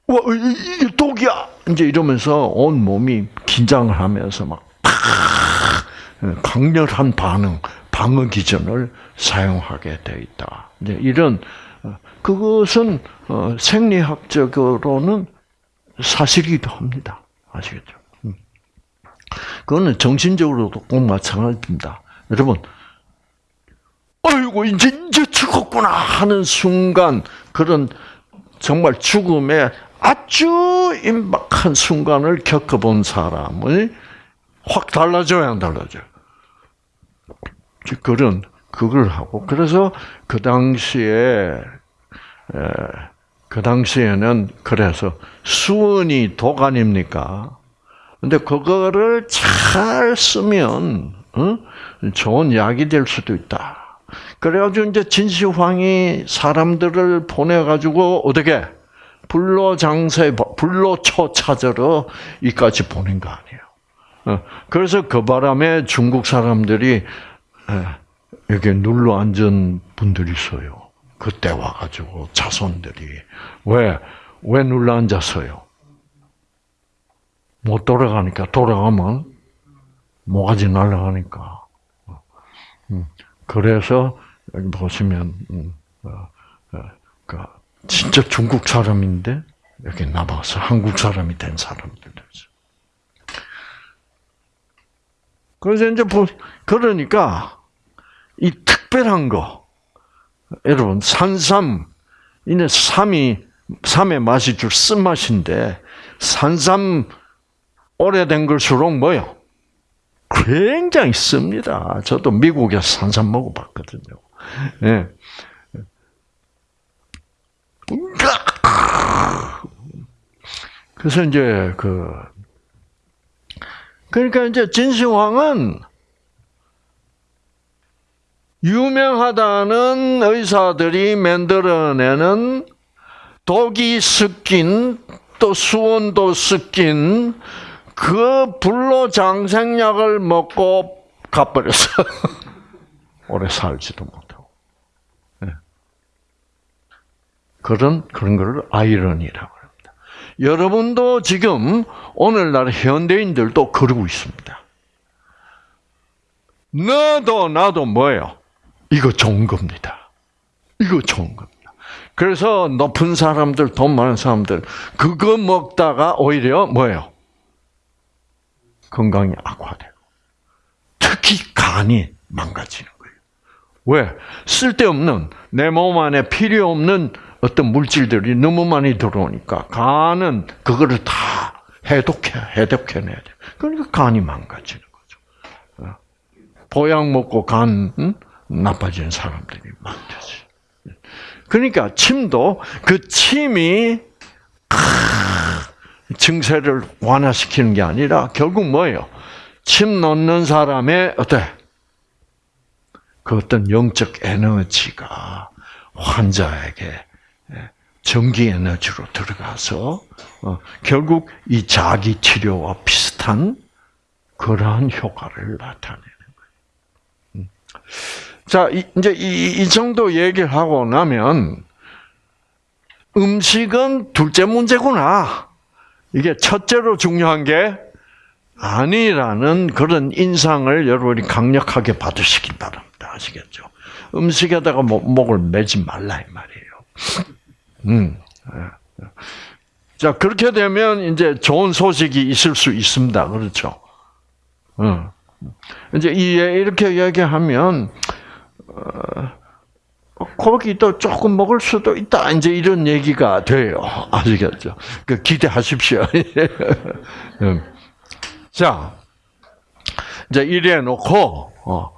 와, 이게 독이야! 이제 이러면서 온 몸이 긴장을 하면서 막, 팍! 강렬한 반응, 방어 기전을 사용하게 돼 있다. 이제 이런, 그것은 어, 생리학적으로는 사실이기도 합니다. 아시겠죠? 그거는 정신적으로도 꼭 마찬가지입니다. 여러분, 아이고, 이제, 이제 죽었구나 하는 순간, 그런 정말 죽음의 아주 임박한 순간을 겪어본 사람을 확 달라져야 안 달라져요. 그런, 그걸 하고. 그래서 그 당시에, 그 당시에는 그래서 수은이 독 아닙니까? 근데 그거를 잘 쓰면 어? 좋은 약이 될 수도 있다. 그래가지고 이제 진시황이 사람들을 보내가지고 어떻게 불로장세 불로초 찾으러 이까지 보낸 거 아니에요. 어, 그래서 그 바람에 중국 사람들이 여기 눌러 앉은 분들이 있어요. 그때 와가지고 자손들이 왜 왜 눌러 앉았어요? 못 돌아가니까 돌아가면 모가지 날아가니까. 음, 그래서 여기 보시면 음, 어, 어, 그 진짜 중국 사람인데 여기 남아서 한국 사람이 된 사람들이죠. 그래서 이제 보- 그러니까 이 특별한 거 여러분 산삼 이는 삼이 삼의 맛이 줄 쓴맛인데 산삼 오래된 걸수록 뭐요? 굉장히 씁니다. 저도 미국에서 산삼 먹어봤거든요. 예. 그래서 이제 그 그러니까 이제 진시황은 유명하다는 의사들이 만들어내는 독이 섞인 또 수원도 섞인 그 불로 장생약을 먹고 가버렸어. 오래 살지도 못하고. 예. 그런 그런 걸 아이러니라고 합니다. 여러분도 지금 오늘날 현대인들도 그러고 있습니다. 너도 나도 뭐예요? 이거 좋은 겁니다. 이거 좋은 겁니다. 그래서 높은 사람들, 돈 많은 사람들 그거 먹다가 오히려 뭐예요? 건강이 악화되고 특히 간이 망가지는 거예요. 왜? 쓸데없는 내 몸 안에 필요 없는 어떤 물질들이 너무 많이 들어오니까 간은 그거를 다 해독해 해독해내야 돼. 그러니까 간이 망가지는 거죠. 어. 보약 먹고 간 응? 나빠지는 사람들이 많듯이. 그러니까 침도 그 침이 증세를 완화시키는 게 아니라 결국 뭐예요? 침 넣는 사람의 어때? 그 어떤 영적 에너지가 환자에게 전기 에너지로 들어가서 어, 결국 이 자기 치료와 비슷한 그러한 효과를 나타내는 거예요. 음. 자, 이, 이제 이, 이 정도 얘기를 하고 나면 음식은 둘째 문제구나. 이게 첫째로 중요한 게 아니라는 그런 인상을 여러분이 강력하게 받으시기 바랍니다. 아시겠죠? 음식에다가 목, 목을 매지 말라 이 말이에요. 음. 자 그렇게 되면 이제 좋은 소식이 있을 수 있습니다. 그렇죠? 어. 이제 이 이렇게 얘기하면 어, 고기도 조금 먹을 수도 있다. 이제 이런 얘기가 돼요. 아시겠죠? 그 기대하십시오. 음. 자, 이제 이래 놓고 어,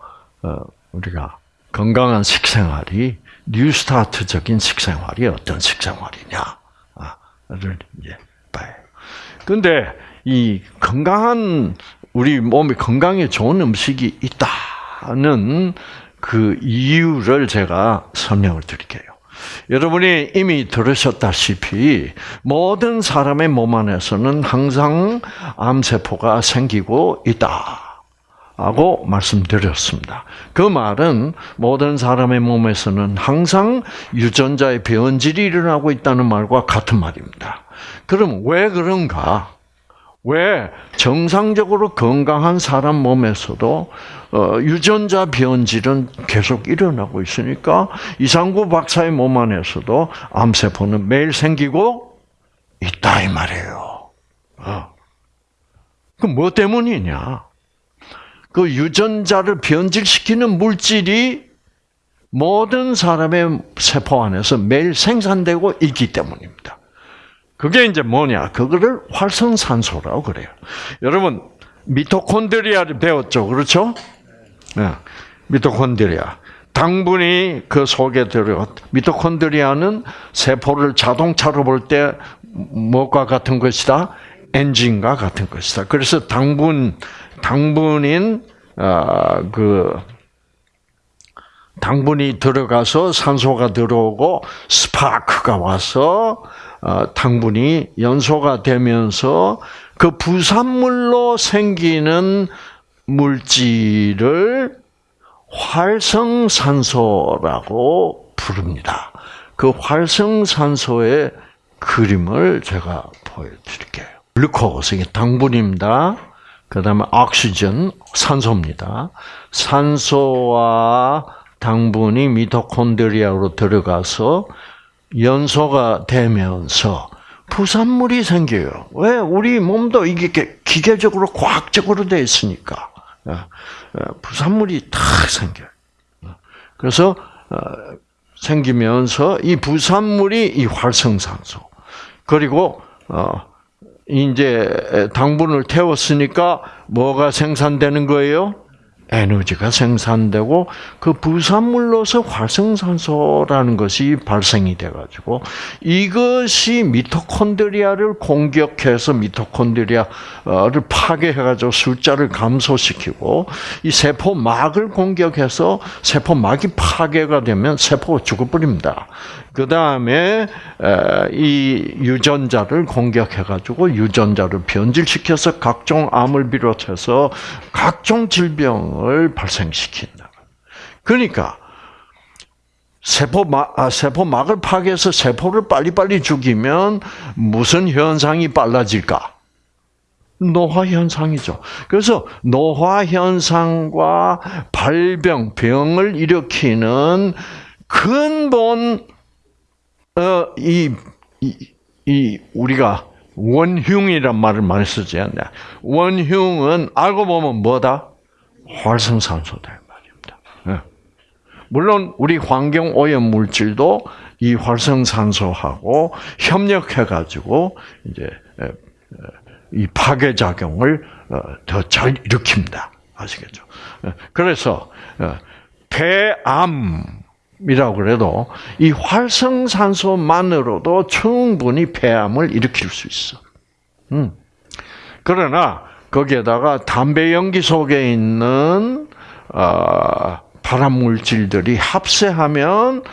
어, 우리가 건강한 식생활이 뉴스타트적인 식생활이 어떤 식생활이냐를 이제 봐요. 근데 이 건강한 우리 몸이 건강에 좋은 음식이 있다는 그 이유를 제가 설명을 드릴게요. 여러분이 이미 들으셨다시피 모든 사람의 몸 안에서는 항상 암세포가 생기고 있다. 하고 말씀드렸습니다. 그 말은 모든 사람의 몸에서는 항상 유전자의 변질이 일어나고 있다는 말과 같은 말입니다. 그럼 왜 그런가? 왜 정상적으로 건강한 사람 몸에서도 어, 유전자 변질은 계속 일어나고 있으니까 이상구 박사의 몸 안에서도 암세포는 매일 생기고 있다 이 말이에요. 어. 그뭐 때문이냐? 그 유전자를 변질시키는 물질이 모든 사람의 세포 안에서 매일 생산되고 있기 때문입니다. 그게 이제 뭐냐? 그거를 활성산소라고 그래요. 여러분, 미토콘드리아를 배웠죠? 그렇죠? 네. 미토콘드리아. 당분이 그 속에 들어, 미토콘드리아는 세포를 자동차로 볼 때 뭐가 같은 것이다? 엔진과 같은 것이다. 그래서 당분, 당분인, 어, 그, 당분이 들어가서 산소가 들어오고 스파크가 와서 어, 당분이 연소가 되면서 그 부산물로 생기는 물질을 활성산소라고 부릅니다. 그 활성산소의 그림을 제가 보여드릴게요. 글루코스, 이게 당분입니다. 그 다음에 옥시전, 산소입니다. 산소와 당분이 미토콘드리아로 들어가서 연소가 되면서 부산물이 생겨요. 왜? 우리 몸도 이게 기계적으로 과학적으로 돼 있으니까 어, 어, 부산물이 탁 생겨요. 그래서 어, 생기면서 이 부산물이 이 활성산소 그리고 어 이제 당분을 태웠으니까 뭐가 생산되는 거예요? 에너지가 생산되고 그 부산물로서 활성산소라는 것이 발생이 돼 가지고 이것이 미토콘드리아를 공격해서 미토콘드리아를 파괴해 가지고 숫자를 감소시키고 이 세포막을 공격해서 세포막이 파괴가 되면 세포가 죽어버립니다. 그 다음에 이 유전자를 공격해 가지고 유전자를 변질시켜서 각종 암을 비롯해서 각종 질병을 발생시킨다. 그러니까 세포막 아, 세포막을 파괴해서 세포를 빨리빨리 죽이면 무슨 현상이 빨라질까? 노화 현상이죠. 그래서 노화 현상과 발병, 병을 일으키는 근본 어, 이, 이, 이, 우리가 원흉이란 말을 많이 쓰지 않냐. 원흉은 알고 보면 뭐다? 활성산소다. 말입니다. 예. 물론, 우리 환경 오염 물질도 이 활성산소하고 협력해 가지고, 이제, 이 파괴 작용을 어, 더잘 일으킵니다. 아시겠죠? 예. 그래서, 어, 폐암, 이라고 그래도 이 활성산소만으로도 충분히 폐암을 일으킬 수 있어. 음. 그러나 거기에다가 담배 연기 속에 있는 어, 발암 물질들이 합세하면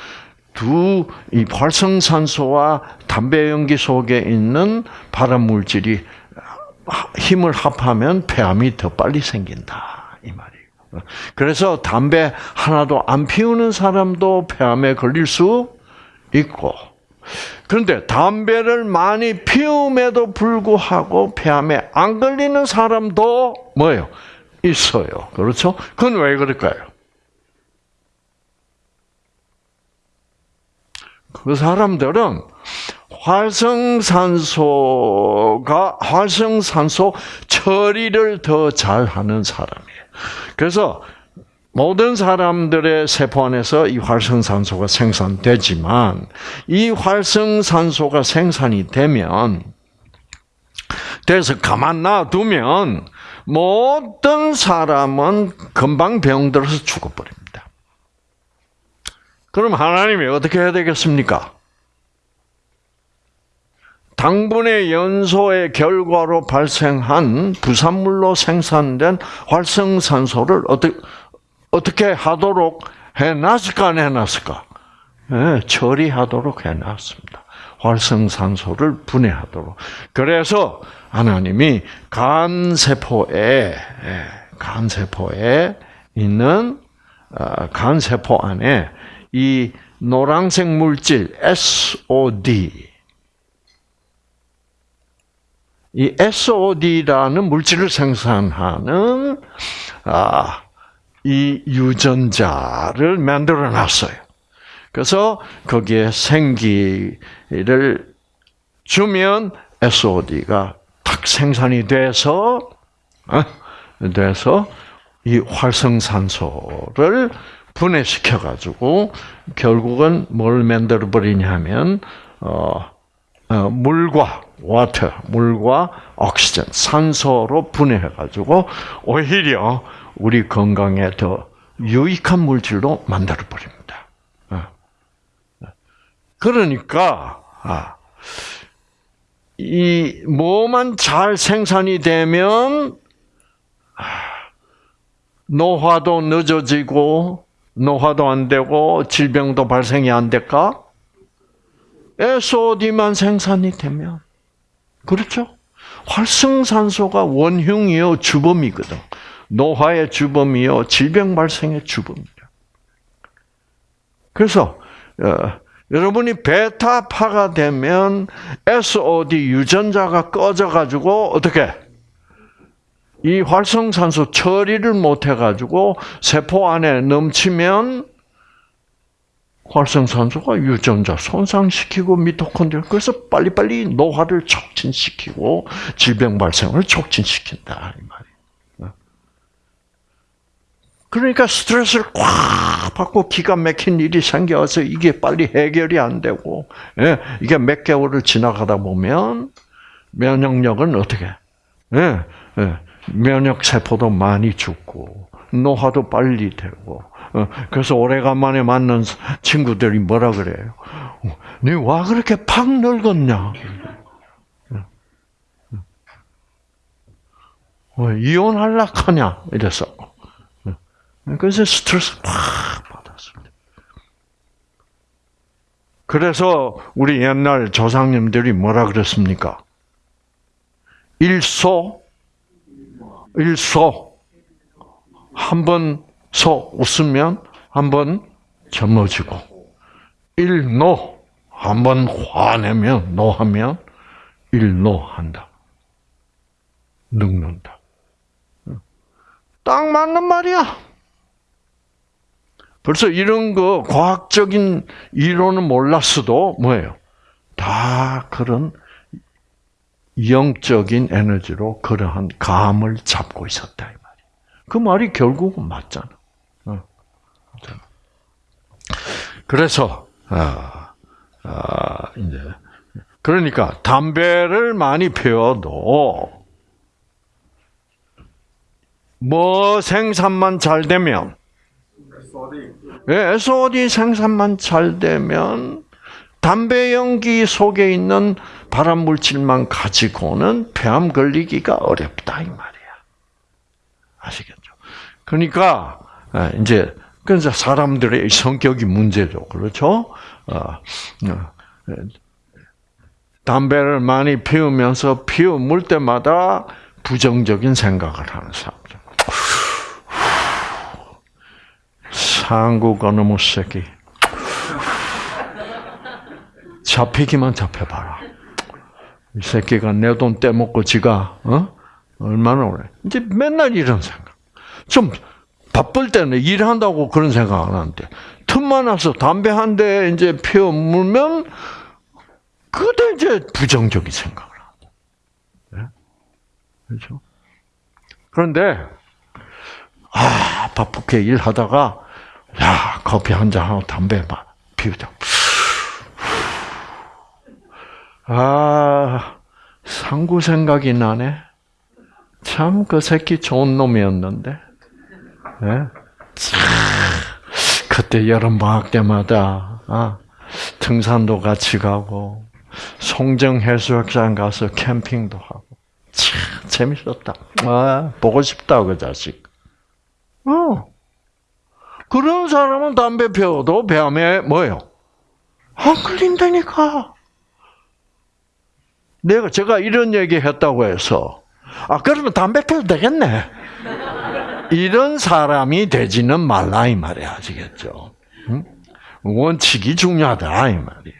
두 이 활성산소와 담배 연기 속에 있는 발암 물질이 힘을 합하면 폐암이 더 빨리 생긴다 이 말이에요. 그래서 담배 하나도 안 피우는 사람도 폐암에 걸릴 수 있고, 그런데 담배를 많이 피움에도 불구하고 폐암에 안 걸리는 사람도 뭐예요? 있어요. 그렇죠? 그건 왜 그럴까요? 그 사람들은 활성산소가 활성산소 처리를 더 잘하는 사람이에요. 그래서 모든 사람들의 세포 안에서 이 활성산소가 생산되지만 이 활성산소가 생산이 되면 돼서 가만 놔두면 모든 사람은 금방 병들어서 죽어버립니다. 그럼 하나님이 어떻게 해야 되겠습니까? 당분의 연소의 결과로 발생한 부산물로 생산된 활성산소를 어떻게, 어떻게 하도록 해놨을까, 안 해놨을까? 네, 처리하도록 해놨습니다. 활성산소를 분해하도록. 그래서 하나님이 간세포에, 예, 간세포에 있는, 어, 간세포 안에 이 노란색 물질 SOD, 이 SOD라는 물질을 생산하는 아, 이 유전자를 만들어 놨어요. 그래서 거기에 생기를 주면 SOD가 탁 생산이 돼서 어? 돼서 이 활성산소를 분해시켜 가지고 결국은 뭘 만들어 버리냐면 어, 어, 물과 water, 물과 옥시전, 산소로 분해해가지고 오히려 우리 건강에 더 유익한 물질로 만들어 버립니다. 어. 그러니까 아, 이 뭐만 잘 생산이 되면 아, 노화도 늦어지고 노화도 안 되고 질병도 발생이 안 될까? SOD만 생산이 되면 그렇죠? 활성산소가 원흉이요 주범이거든. 노화의 주범이요 질병 발생의 주범이다. 그래서 어, 여러분이 베타파가 되면 SOD 유전자가 꺼져 가지고 어떻게 이 활성산소 처리를 못해 가지고 세포 안에 넘치면 활성산소가 유전자 손상시키고 미토콘드리아 그래서 빨리빨리 노화를 촉진시키고 질병 발생을 촉진시킨다 이 말이에요. 그러니까 스트레스를 꽉 받고 기가 막힌 일이 생겨서 이게 빨리 해결이 안 되고 예, 이게 몇 개월을 지나가다 보면 면역력은 어떻게? 예, 예, 면역 세포도 많이 죽고 노화도 빨리 되고 어, 그래서 오래간만에 만난 친구들이 뭐라 그래요? 너와 그렇게 팍 늙었냐? 어, 이혼할라 하냐? 이랬어. 그래서 스트레스 팍 받았습니다. 그래서 우리 옛날 조상님들이 뭐라 그랬습니까? 일소, 일소. 한번 소 웃으면 한번 젊어지고, 일노. 한번 화내면, 노하면 일노한다. 늙는다. 딱 맞는 말이야. 벌써 이런 거 과학적인 이론은 몰랐어도 뭐예요? 다 그런 영적인 에너지로 그러한 감을 잡고 있었다 이 말이야. 그 말이 결국은 맞잖아. 어. 그래서 아, 아, 이제 그러니까 담배를 많이 피워도 뭐 생산만 잘 되면. 예, SOD 생산만 잘 되면 담배 연기 속에 있는 발암 물질만 가지고는 폐암 걸리기가 어렵다 이 말이야. 아시겠죠? 그러니까 예, 이제 그래서 사람들의 성격이 문제죠, 그렇죠? 어, 어, 예. 담배를 많이 피우면서 피우 물 때마다 부정적인 생각을 하는 사람들. 상구 거놈의 새끼. 잡히기만 잡혀봐라. 이 새끼가 내 돈 떼먹고 지가 어? 얼마나 오래. 이제 맨날 이런 생각. 좀 바쁠 때는 일한다고 그런 생각 안 하는데 틈만 나서 담배 한 대 이제 피워 물면 그때 이제 부정적인 생각을 한다. 네? 그렇죠? 그런데 아 바쁘게 일하다가 야 커피 한 잔 하고 담배 막 피우자. 아 상구 생각이 나네. 참 그 새끼 좋은 놈이었는데. 네? 참, 그때 여름 방학 때마다 아, 등산도 같이 가고 송정 해수욕장 가서 캠핑도 하고 참 재밌었다. 아 보고 싶다 그 자식. 어. 그런 사람은 담배 피워도 폐암에 뭐예요? 안 걸린다니까. 내가 제가 이런 얘기 했다고 해서 아 그러면 담배 피워도 되겠네. 이런 사람이 되지는 말라 이 말이야 아시겠죠? 응? 원칙이 중요하다 이 말이에요.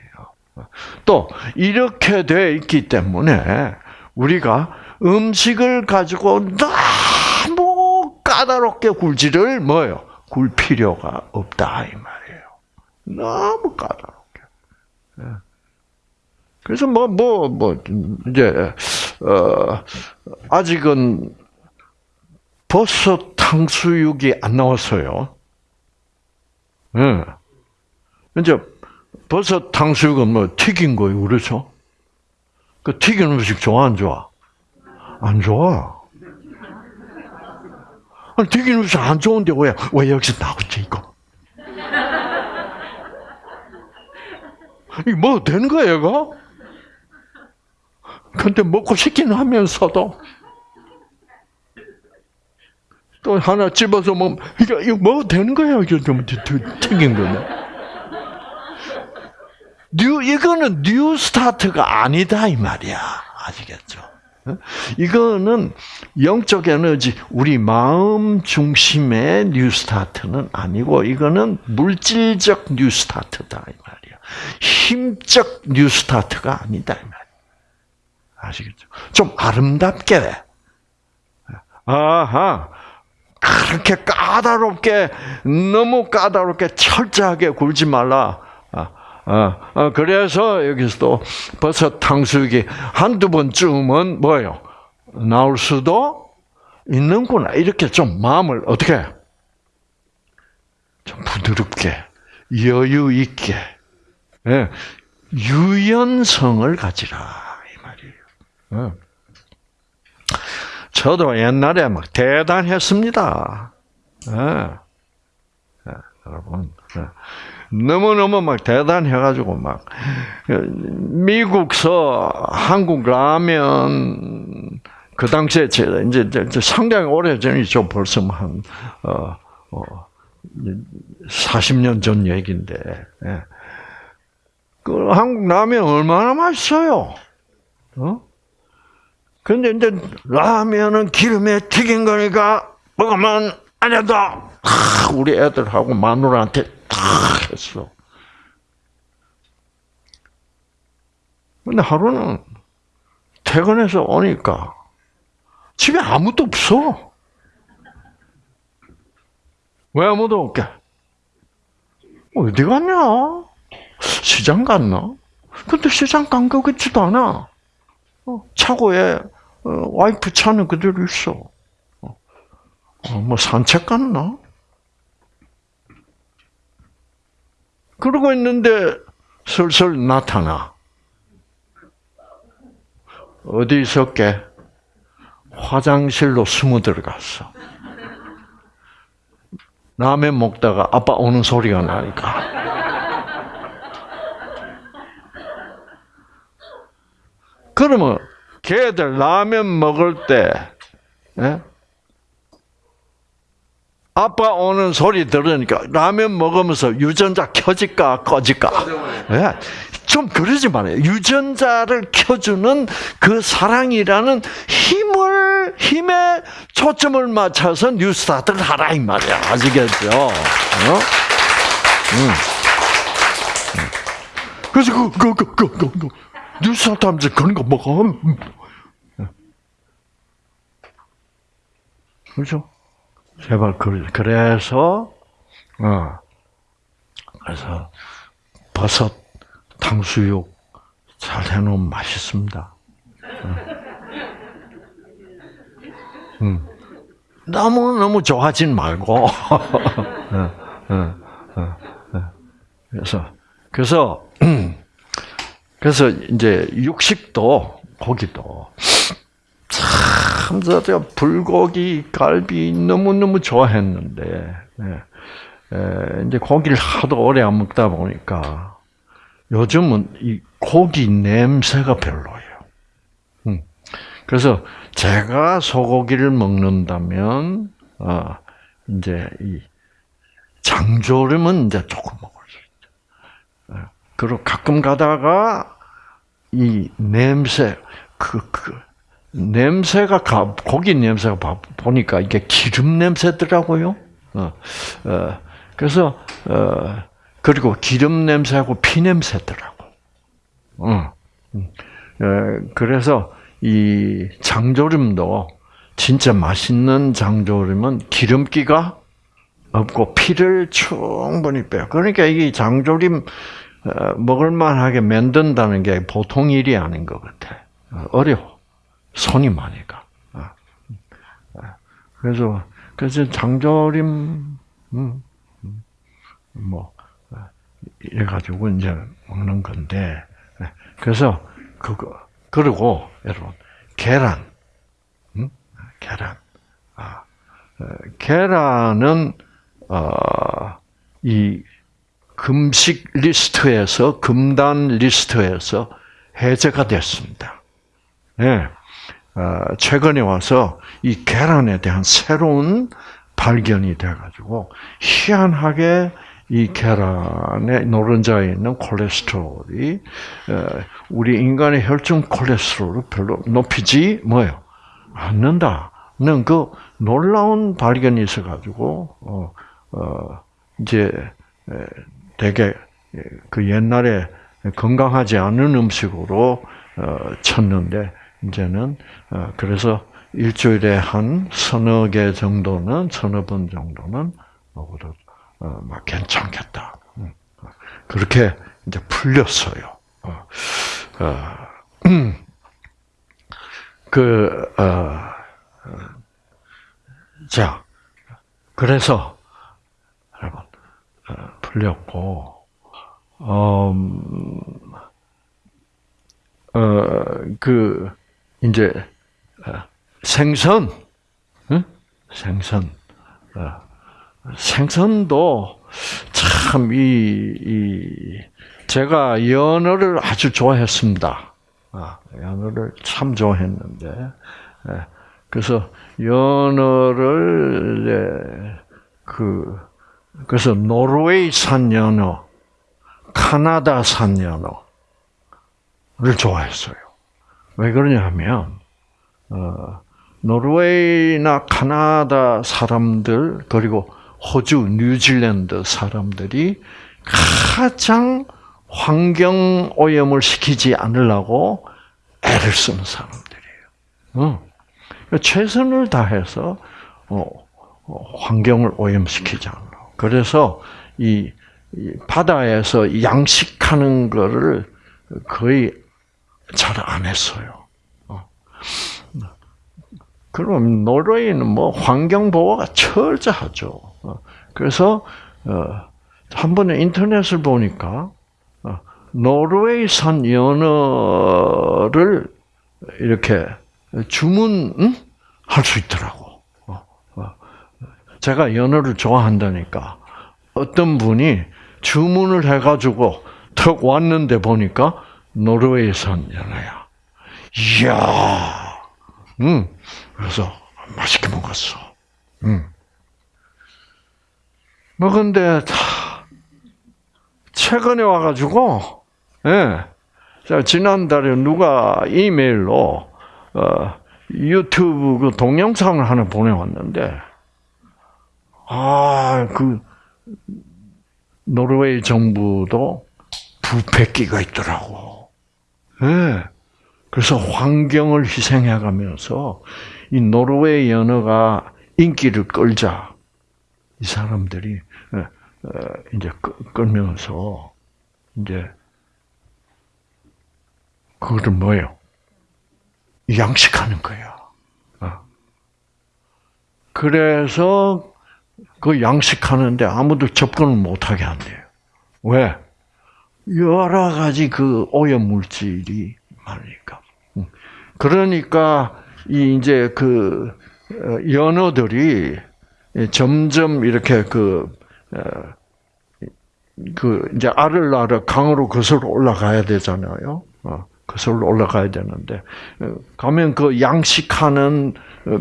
또 이렇게 돼 있기 때문에 우리가 음식을 가지고 너무 까다롭게 굴지를 뭐요? 굴 필요가 없다 이 말이에요. 너무 까다롭게. 예. 그래서 뭐뭐 뭐 이제 어 아직은 버섯 탕수육이 안 나왔어요. 예. 이제 버섯 탕수육은 뭐 튀긴 거예요, 그렇죠? 그 튀긴 음식 좋아 안 좋아? 안 좋아. 아니, 튀긴 음식 안 좋은데 왜, 왜 여기서 나오지, 이거? 이거 뭐 되는 거야, 이거? 근데 먹고 싶긴 하면서도 또 하나 집어서 뭐 이거 이거 뭐 되는 거야 이거 좀 튀긴 거네. new 이거는 new start가 아니다 이 말이야 아시겠죠? 어? 이거는 영적 에너지 우리 마음 중심의 new start는 아니고 이거는 물질적 new start다 이 말이야. 심적 new start가 아니다 이 말이야. 아시겠죠? 좀 아름답게 아하. 그렇게 까다롭게 너무 까다롭게 철저하게 굴지 말라. 어, 어, 그래서 여기서도 버섯 탕수육이 한두 번쯤은 뭐예요? 나올 수도 있는구나. 이렇게 좀 마음을 어떻게 좀 부드럽게 여유 있게 예, 유연성을 가지라 이 말이에요. 예. 저도 옛날에 막 대단했습니다. 예. 예, 여러분 예. 너무 너무 막 대단해가지고 막 미국서 한국 라면 그 당시에 이제, 상당히 오래 전이죠. 벌써 한 어, 어, 40년 전 얘기인데. 예. 그 한국 라면 얼마나 맛있어요. 어? 근데 이제 라면은 기름에 튀긴 거니까 먹으면 안 된다. 우리 애들하고 마누라한테 탁 했어. 근데 하루는 퇴근해서 오니까 집에 아무도 없어. 왜 아무도 없게? 어디 갔냐? 시장 갔나? 근데 시장 간 거 같지도 않아. 어, 차고에 어, 와이프 차는 그대로 있어. 어, 뭐 산책 갔나? 그러고 있는데 슬슬 나타나. 어디 있었게? 화장실로 숨어 들어갔어. 라면 먹다가 아빠 오는 소리가 나니까. 그러면 걔들 라면 먹을 때 예? 아빠 오는 소리 들으니까 라면 먹으면서 유전자 켜질까 꺼질까? 예. 좀 그러지 말아요. 유전자를 켜주는 그 사랑이라는 힘을 힘에 초점을 맞춰서 뉴스타트를 하라 이 말이야. 아시겠죠? 어? 응. 그래서 그그그그 그, 그, 그, 뉴스타트 하면서 그런 거 먹어. 그렇죠? 제발 그 그래서 어 그래서 버섯 탕수육 잘 해놓으면 맛있습니다. 음. 너무 너무 좋아하진 말고. 그래서 그래서 그래서 이제 육식도 고기도 참, 제가 불고기, 갈비 너무 너무 좋아했는데, 예. 이제 고기를 하도 오래 안 먹다 보니까, 요즘은 이 고기 냄새가 별로예요. 음. 그래서 제가 소고기를 먹는다면, 어, 이제 이 장조림은 이제 조금 먹을 수 있죠. 예. 그리고 가끔 가다가 이 냄새, 그, 그, 냄새가 가, 고기 냄새가 보니까 이게 기름 냄새더라고요. 어, 어, 그래서 어, 그리고 기름 냄새하고 피 냄새더라고. 어, 그래서 이 장조림도 진짜 맛있는 장조림은 기름기가 없고 피를 충분히 빼요. 그러니까 이 장조림 먹을만하게 만든다는 게 보통 일이 아닌 것 같아. 어려워. 손이 많이 가. 아. 아. 그래서 그래서 장조림 음, 음, 뭐 아, 이래 가지고 이제 먹는 건데 그래서 그거 그리고 여러분 계란 음? 계란 아 계란은 어 이 금식 리스트에서 금단 리스트에서 해제가 됐습니다. 예. 어, 최근에 와서 이 계란에 대한 새로운 발견이 돼가지고 희한하게 이 계란의 노른자에 있는 콜레스테롤이 어, 우리 인간의 혈중 콜레스테롤을 별로 높이지 뭐요 않는다는 그 놀라운 발견이 있어가지고 어, 어 이제 되게 그 옛날에 건강하지 않은 음식으로 쳤는데 이제는 어, 그래서 일주일에 한 서너 개 정도는 서너 번 정도는 먹어도 어, 막 괜찮겠다. 음. 그렇게 이제 풀렸어요. 어, 어, 음, 그, 어, 어, 자, 그래서, 어, 풀렸고, 음, 어, 그, 이제, 어, 생선, 응? 생선, 어, 생선도 참, 이, 이, 제가 연어를 아주 좋아했습니다. 아, 연어를 참 좋아했는데, 예, 그래서 연어를, 예, 그, 그래서 노르웨이산 연어, 카나다산 연어를 좋아했어요. 왜 그러냐 하면, 어, 노르웨이나 카나다 사람들, 그리고 호주, 뉴질랜드 사람들이 가장 환경 오염을 시키지 않으려고 애를 쓰는 사람들이에요. 어. 최선을 다해서 어, 어, 환경을 오염시키지 않으려고. 그래서 이, 이 바다에서 양식하는 거를 거의 잘 안 했어요. 어. 그럼 노르웨이는 뭐 환경 보호가 철저하죠. 어. 그래서 어, 한 번에 인터넷을 보니까 어, 노르웨이산 연어를 이렇게 주문할 수 있더라고. 제가 연어를 좋아한다니까 어떤 분이 주문을 해가지고 턱 왔는데 보니까 노르웨이산 연어야. 이야, 음, 그래서 맛있게 먹었어. 음. 먹은데 최근에 와가지고, 예. 자, 지난달에 누가 이메일로, 어, 유튜브 그 동영상을 하나 보내왔는데, 아, 그, 노르웨이 정부도 부패기가 있더라고. 예. 그래서 환경을 희생해 가면서 이 노르웨이 연어가 인기를 끌자 이 사람들이 이제 끌면서 이제 그거를 뭐예요? 양식하는 거야. 어. 그래서 그 양식하는데 아무도 접근을 못하게 한대요. 왜? 여러 가지 그 오염 물질이 많으니까. 그러니까 이 이제 그 어, 연어들이 점점 이렇게 그, 어, 그, 이제 알을 낳아 강으로 거슬러 올라가야 되잖아요. 어, 거슬러 올라가야 되는데, 가면 그 양식하는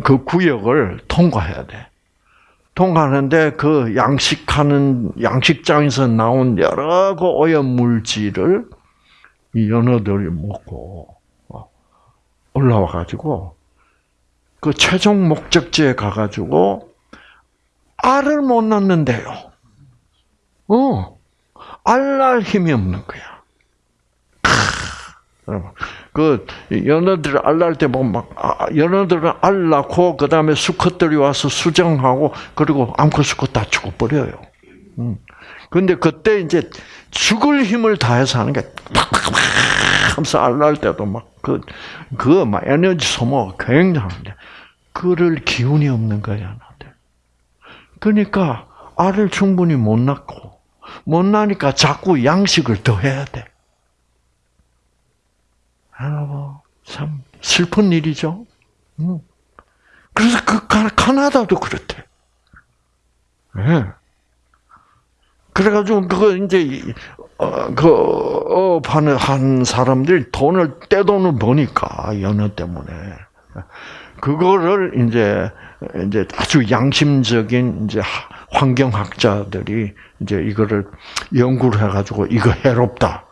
그 구역을 통과해야 돼. 통과하는데 그 양식하는, 양식장에서 나온 여러 그 오염 물질을 이 연어들이 먹고, 올라와 가지고, 그 최종 목적지에 가 가지고, 알을 못 낳는데요. 어, 알 날 힘이 없는 거야. 여러분, 그 연어들 알 낳을 때 보면 막 아, 연어들은 알 낳고 그 다음에 수컷들이 와서 수정하고 그리고 암컷 수컷 다 죽어버려요. 음. 근데 그때 이제 죽을 힘을 다해서 하는 게 팍팍팍 하면서 알 낳을 때도 막 그 그막 에너지 소모가 굉장한데 그럴 기운이 없는 거야. 그러니까 알을 충분히 못 낳고 못 나니까 자꾸 양식을 더 해야 돼. 아, 참 슬픈 일이죠. 그래서 그 카나다도 그렇대. 네. 그래가지고 이제 어, 그 업하는 한 사람들이 돈을 떼돈을 버니까 연어 때문에 그거를 이제 이제 아주 양심적인 이제 환경학자들이 이제 이거를 연구를 해가지고 이거 해롭다.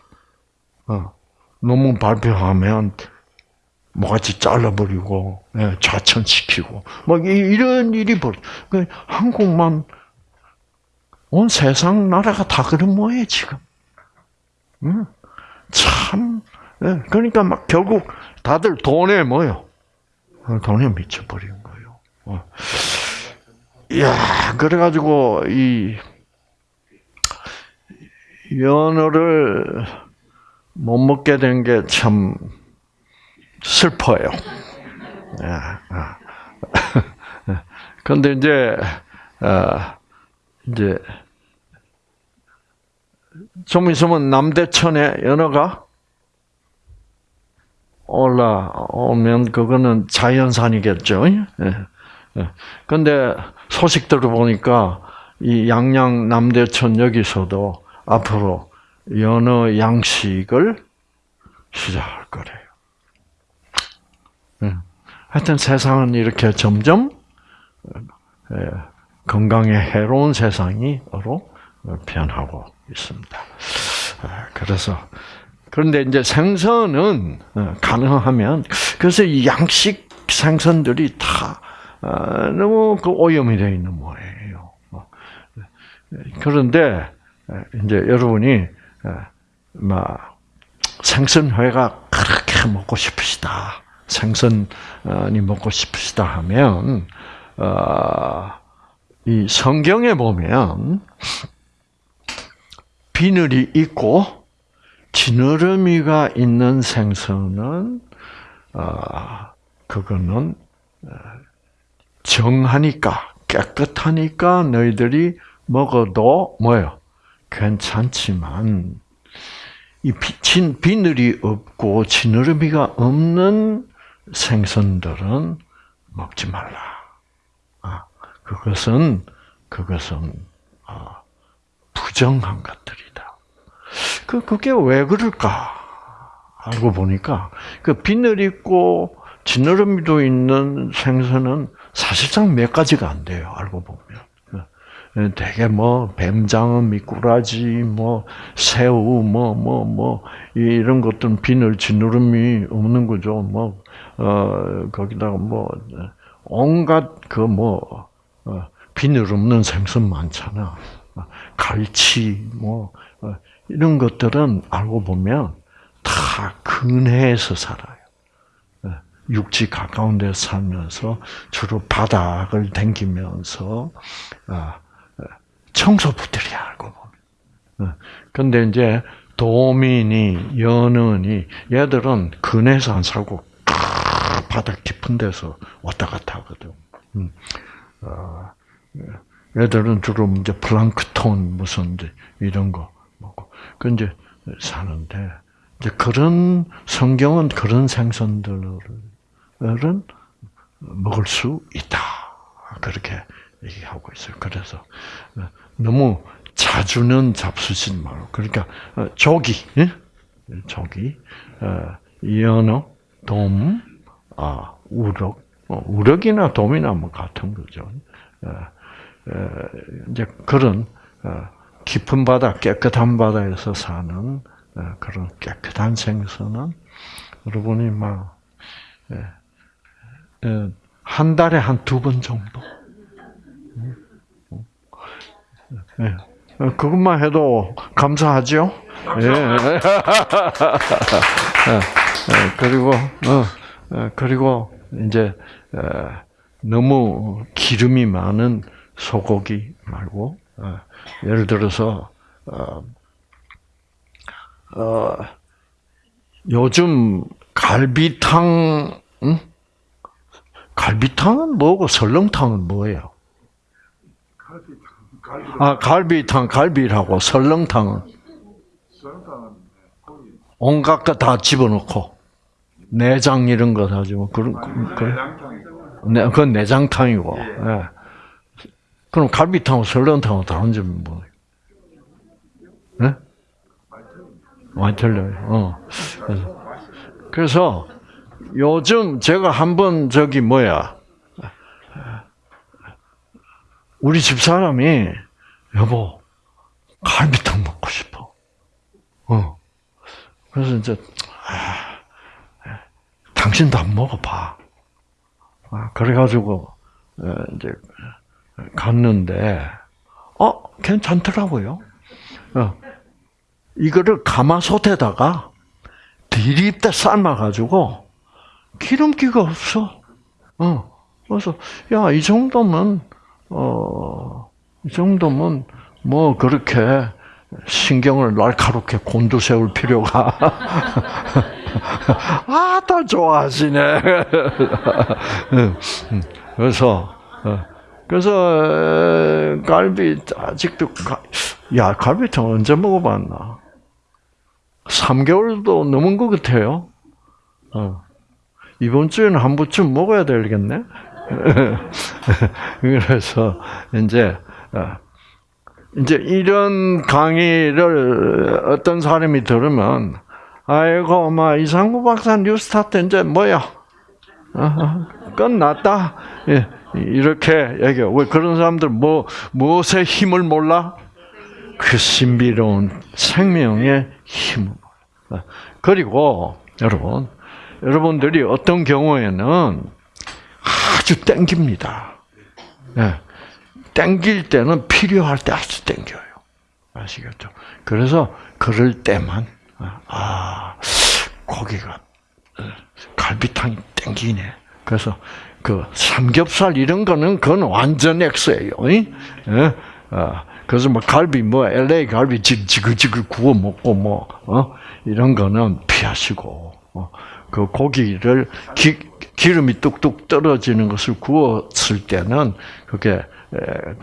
어, 논문 발표하면 뭐같이 잘라버리고 예, 좌천시키고 뭐 이런 일이 벌. 그 한국만 온 세상 나라가 다 그런 모양이 지금. 음, 참. 예, 그러니까 막 결국 다들 돈에 뭐요? 어, 돈에 미쳐버린 거예요. 어. 야, 그래가지고 이 연어를 못 먹게 된 게 참 슬퍼요. 그런데 이제 어, 이제 좀 있으면 남대천에 연어가 올라오면 그거는 자연산이겠죠. 그런데 소식 들어보니까 이 양양 남대천 여기서도 앞으로 연어 양식을 시작할 거래요. 음. 하여튼 세상은 이렇게 점점 예, 건강에 해로운 세상이로 변하고 있습니다. 아, 그래서 그런데 이제 생선은 어, 가능하면 그래서 이 양식 생선들이 다 어, 너무 그 오염이 되어 있는 모양이에요. 어, 그런데 이제 여러분이 막 생선회가 그렇게 먹고 싶으시다. 생선이 먹고 싶으시다 하면 이 성경에 보면 비늘이 있고 지느러미가 있는 생선은 그거는 정하니까 깨끗하니까 너희들이 먹어도 뭐요? 괜찮지만 이 비, 비늘이 없고 지느러미가 없는 생선들은 먹지 말라. 아, 그것은 그것은 아, 부정한 것들이다. 그 그게 왜 그럴까? 알고 보니까 그 비늘 있고 지느러미도 있는 생선은 사실상 몇 가지가 안 돼요. 알고 보면. 되게 뭐 뱀장어, 미꾸라지, 뭐 새우, 뭐 뭐 뭐 이런 것들은 비늘 지느러미 없는 거죠. 뭐 어, 거기다가 뭐 온갖 그뭐 어, 비늘 없는 생선 많잖아. 갈치 뭐 어, 이런 것들은 알고 보면 다 근해에서 살아요. 육지 가까운 데 살면서 주로 바닥을 댕기면서 청소부들이야 알고 보면. 근데 이제 도민이 연은이 얘들은 근해에서 안 살고 바닥 깊은 데서 왔다 갔다 하거든. 음. 어, 얘들은 주로 이제 플랑크톤 무슨 이런 거 먹고 그 이제 사는데 이제 그런 성경은 그런 생선들은 먹을 수 있다 그렇게 얘기하고 있어요. 그래서 너무 자주는 잡수지 말고 그러니까 조기, 조기, 연어, 돔, 아 우럭, 우럭이나 돔이나 뭐 같은 거죠. 이제 그런 깊은 바다, 깨끗한 바다에서 사는 그런 깨끗한 생선은 여러분이 막 한 달에 한 두 번 정도. 네. 그것만 해도 감사하죠. 예. 그리고 어, 그리고 이제 너무 기름이 많은 소고기 말고 예를 들어서 어, 요즘 갈비탕 응? 갈비탕은 뭐고 설렁탕은 뭐예요? 아, 갈비탕, 갈비라고, 설렁탕은. 온갖 거 다 집어넣고, 내장 이런 거다 집어, 그런, 그, 네, 그건 내장탕이고, 네. 그럼 갈비탕하고 설렁탕하고 다른 점이 뭐예요? 네? 많이 틀려요. 어. 그래서, 그래서, 요즘 제가 한번 저기 뭐야, 우리 집 사람이 여보 갈비탕 먹고 싶어. 어. 그래서 이제 아, 당신도 안 먹어봐. 아, 그래가지고 이제 갔는데 어 괜찮더라고요. 어. 이거를 가마솥에다가 디립대 삶아가지고 기름기가 없어. 어. 그래서 야 이 정도면 어, 이 정도면 뭐 그렇게 신경을 날카롭게 곤두세울 필요가 아다 좋아하시네. 그래서 어, 그래서 에, 갈비 아직도 가, 야 갈비탕 언제 먹어봤나? 3개월도 넘은 것 같아요. 어. 이번 주에는 한 번쯤 먹어야 되겠네. 그래서 이제 어, 이제 이런 강의를 어떤 사람이 들으면 아이고 막 이상구 박사 뉴스타트 이제 뭐야 어, 끝났다 예, 이렇게 얘기해. 왜 그런 사람들 뭐 무엇의 힘을 몰라? 그 신비로운 생명의 힘을 몰라. 그리고 여러분 여러분들이 어떤 경우에는 아주 땡깁니다. 예. 땡길 때는 필요할 때 아주 땡겨요. 아시겠죠? 그래서 그럴 때만 아 고기가 어, 갈비탕이 땡기네. 그래서 그 삼겹살 이런 거는 그건 완전 X예요. 예? 어, 그래서 뭐 갈비 뭐 LA 갈비 지글지글 구워 먹고 뭐 어? 이런 거는 피하시고 어, 그 고기를 기, 기름이 뚝뚝 떨어지는 것을 구웠을 때는 그게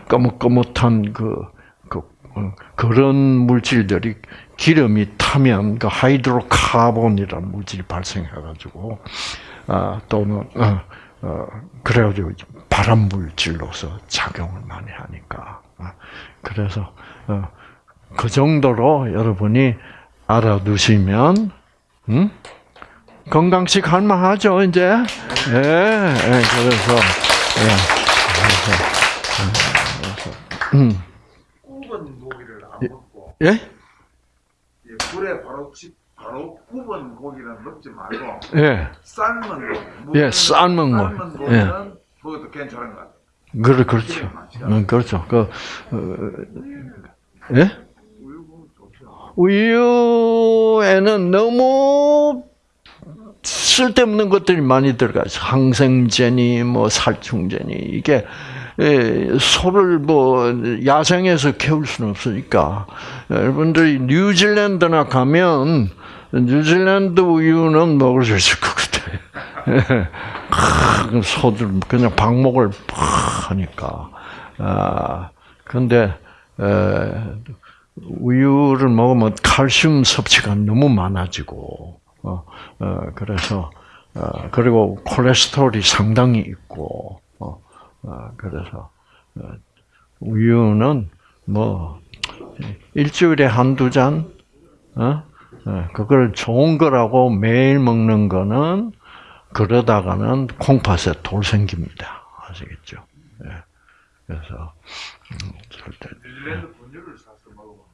꺼뭇꺼뭇한 그, 그 어, 그런 물질들이 기름이 타면 그 hydrocarbon이라는 물질이 발생해가지고 아, 또는 어, 어, 그래가지고 발암 물질로서 작용을 많이 하니까 아, 그래서 어, 그 정도로 여러분이 알아두시면 음? 건강식 할만 하죠 이제 예, 예 그래서 예, 그래서 음, 굽은 고기를 안 먹고 예? 예, 불에 바로 치, 바로 굽은 고기는 먹지 말고 예, 삶은 고기. 예, 삶은 거. 삶은 고기는 먹어도 괜찮은 것 같아요. 그래 그렇죠. 음, 그렇죠. 그 어, 예? 우유에는 너무 쓸데없는 것들이 많이 들어가요. 항생제니 뭐 살충제니 이게 예, 소를 뭐 야생에서 키울 수는 없으니까 여러분들이 뉴질랜드나 가면 뉴질랜드 우유는 먹을 수 있을 것 같아요. 소들 그냥 방목을 팍 하니까 아 근데 에, 우유를 먹으면 칼슘 섭취가 너무 많아지고 어, 어 그래서 어, 그리고 콜레스테롤이 상당히 있고 어, 어, 그래서 어, 우유는 뭐 일주일에 한두 잔 어? 어, 그걸 좋은 거라고 매일 먹는 거는 그러다가는 콩팥에 돌 생깁니다. 아시겠죠? 예. 그래서 음, 절대 뉴질랜드 분유를 사서 먹으면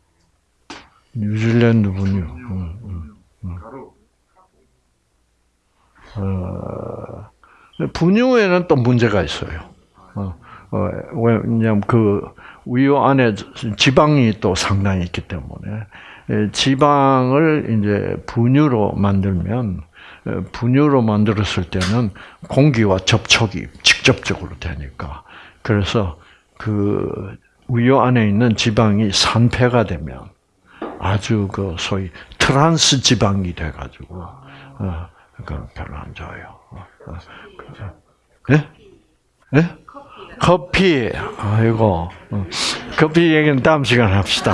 뉴질랜드 분유. 분유, 음, 분유, 가루. 어, 분유에는 또 문제가 있어요. 어, 어, 왜냐면 그 우유 안에 지방이 또 상당히 있기 때문에 에, 지방을 이제 분유로 만들면 에, 분유로 만들었을 때는 공기와 접촉이 직접적으로 되니까 그래서 그 우유 안에 있는 지방이 산패가 되면 아주 그 소위 트란스 지방이 돼가지고 어, 그건 별로 안 좋아요. 어, 어, 그, 예? 예? 커피. 아이고. 어, 커피 얘기는 다음 시간에 합시다.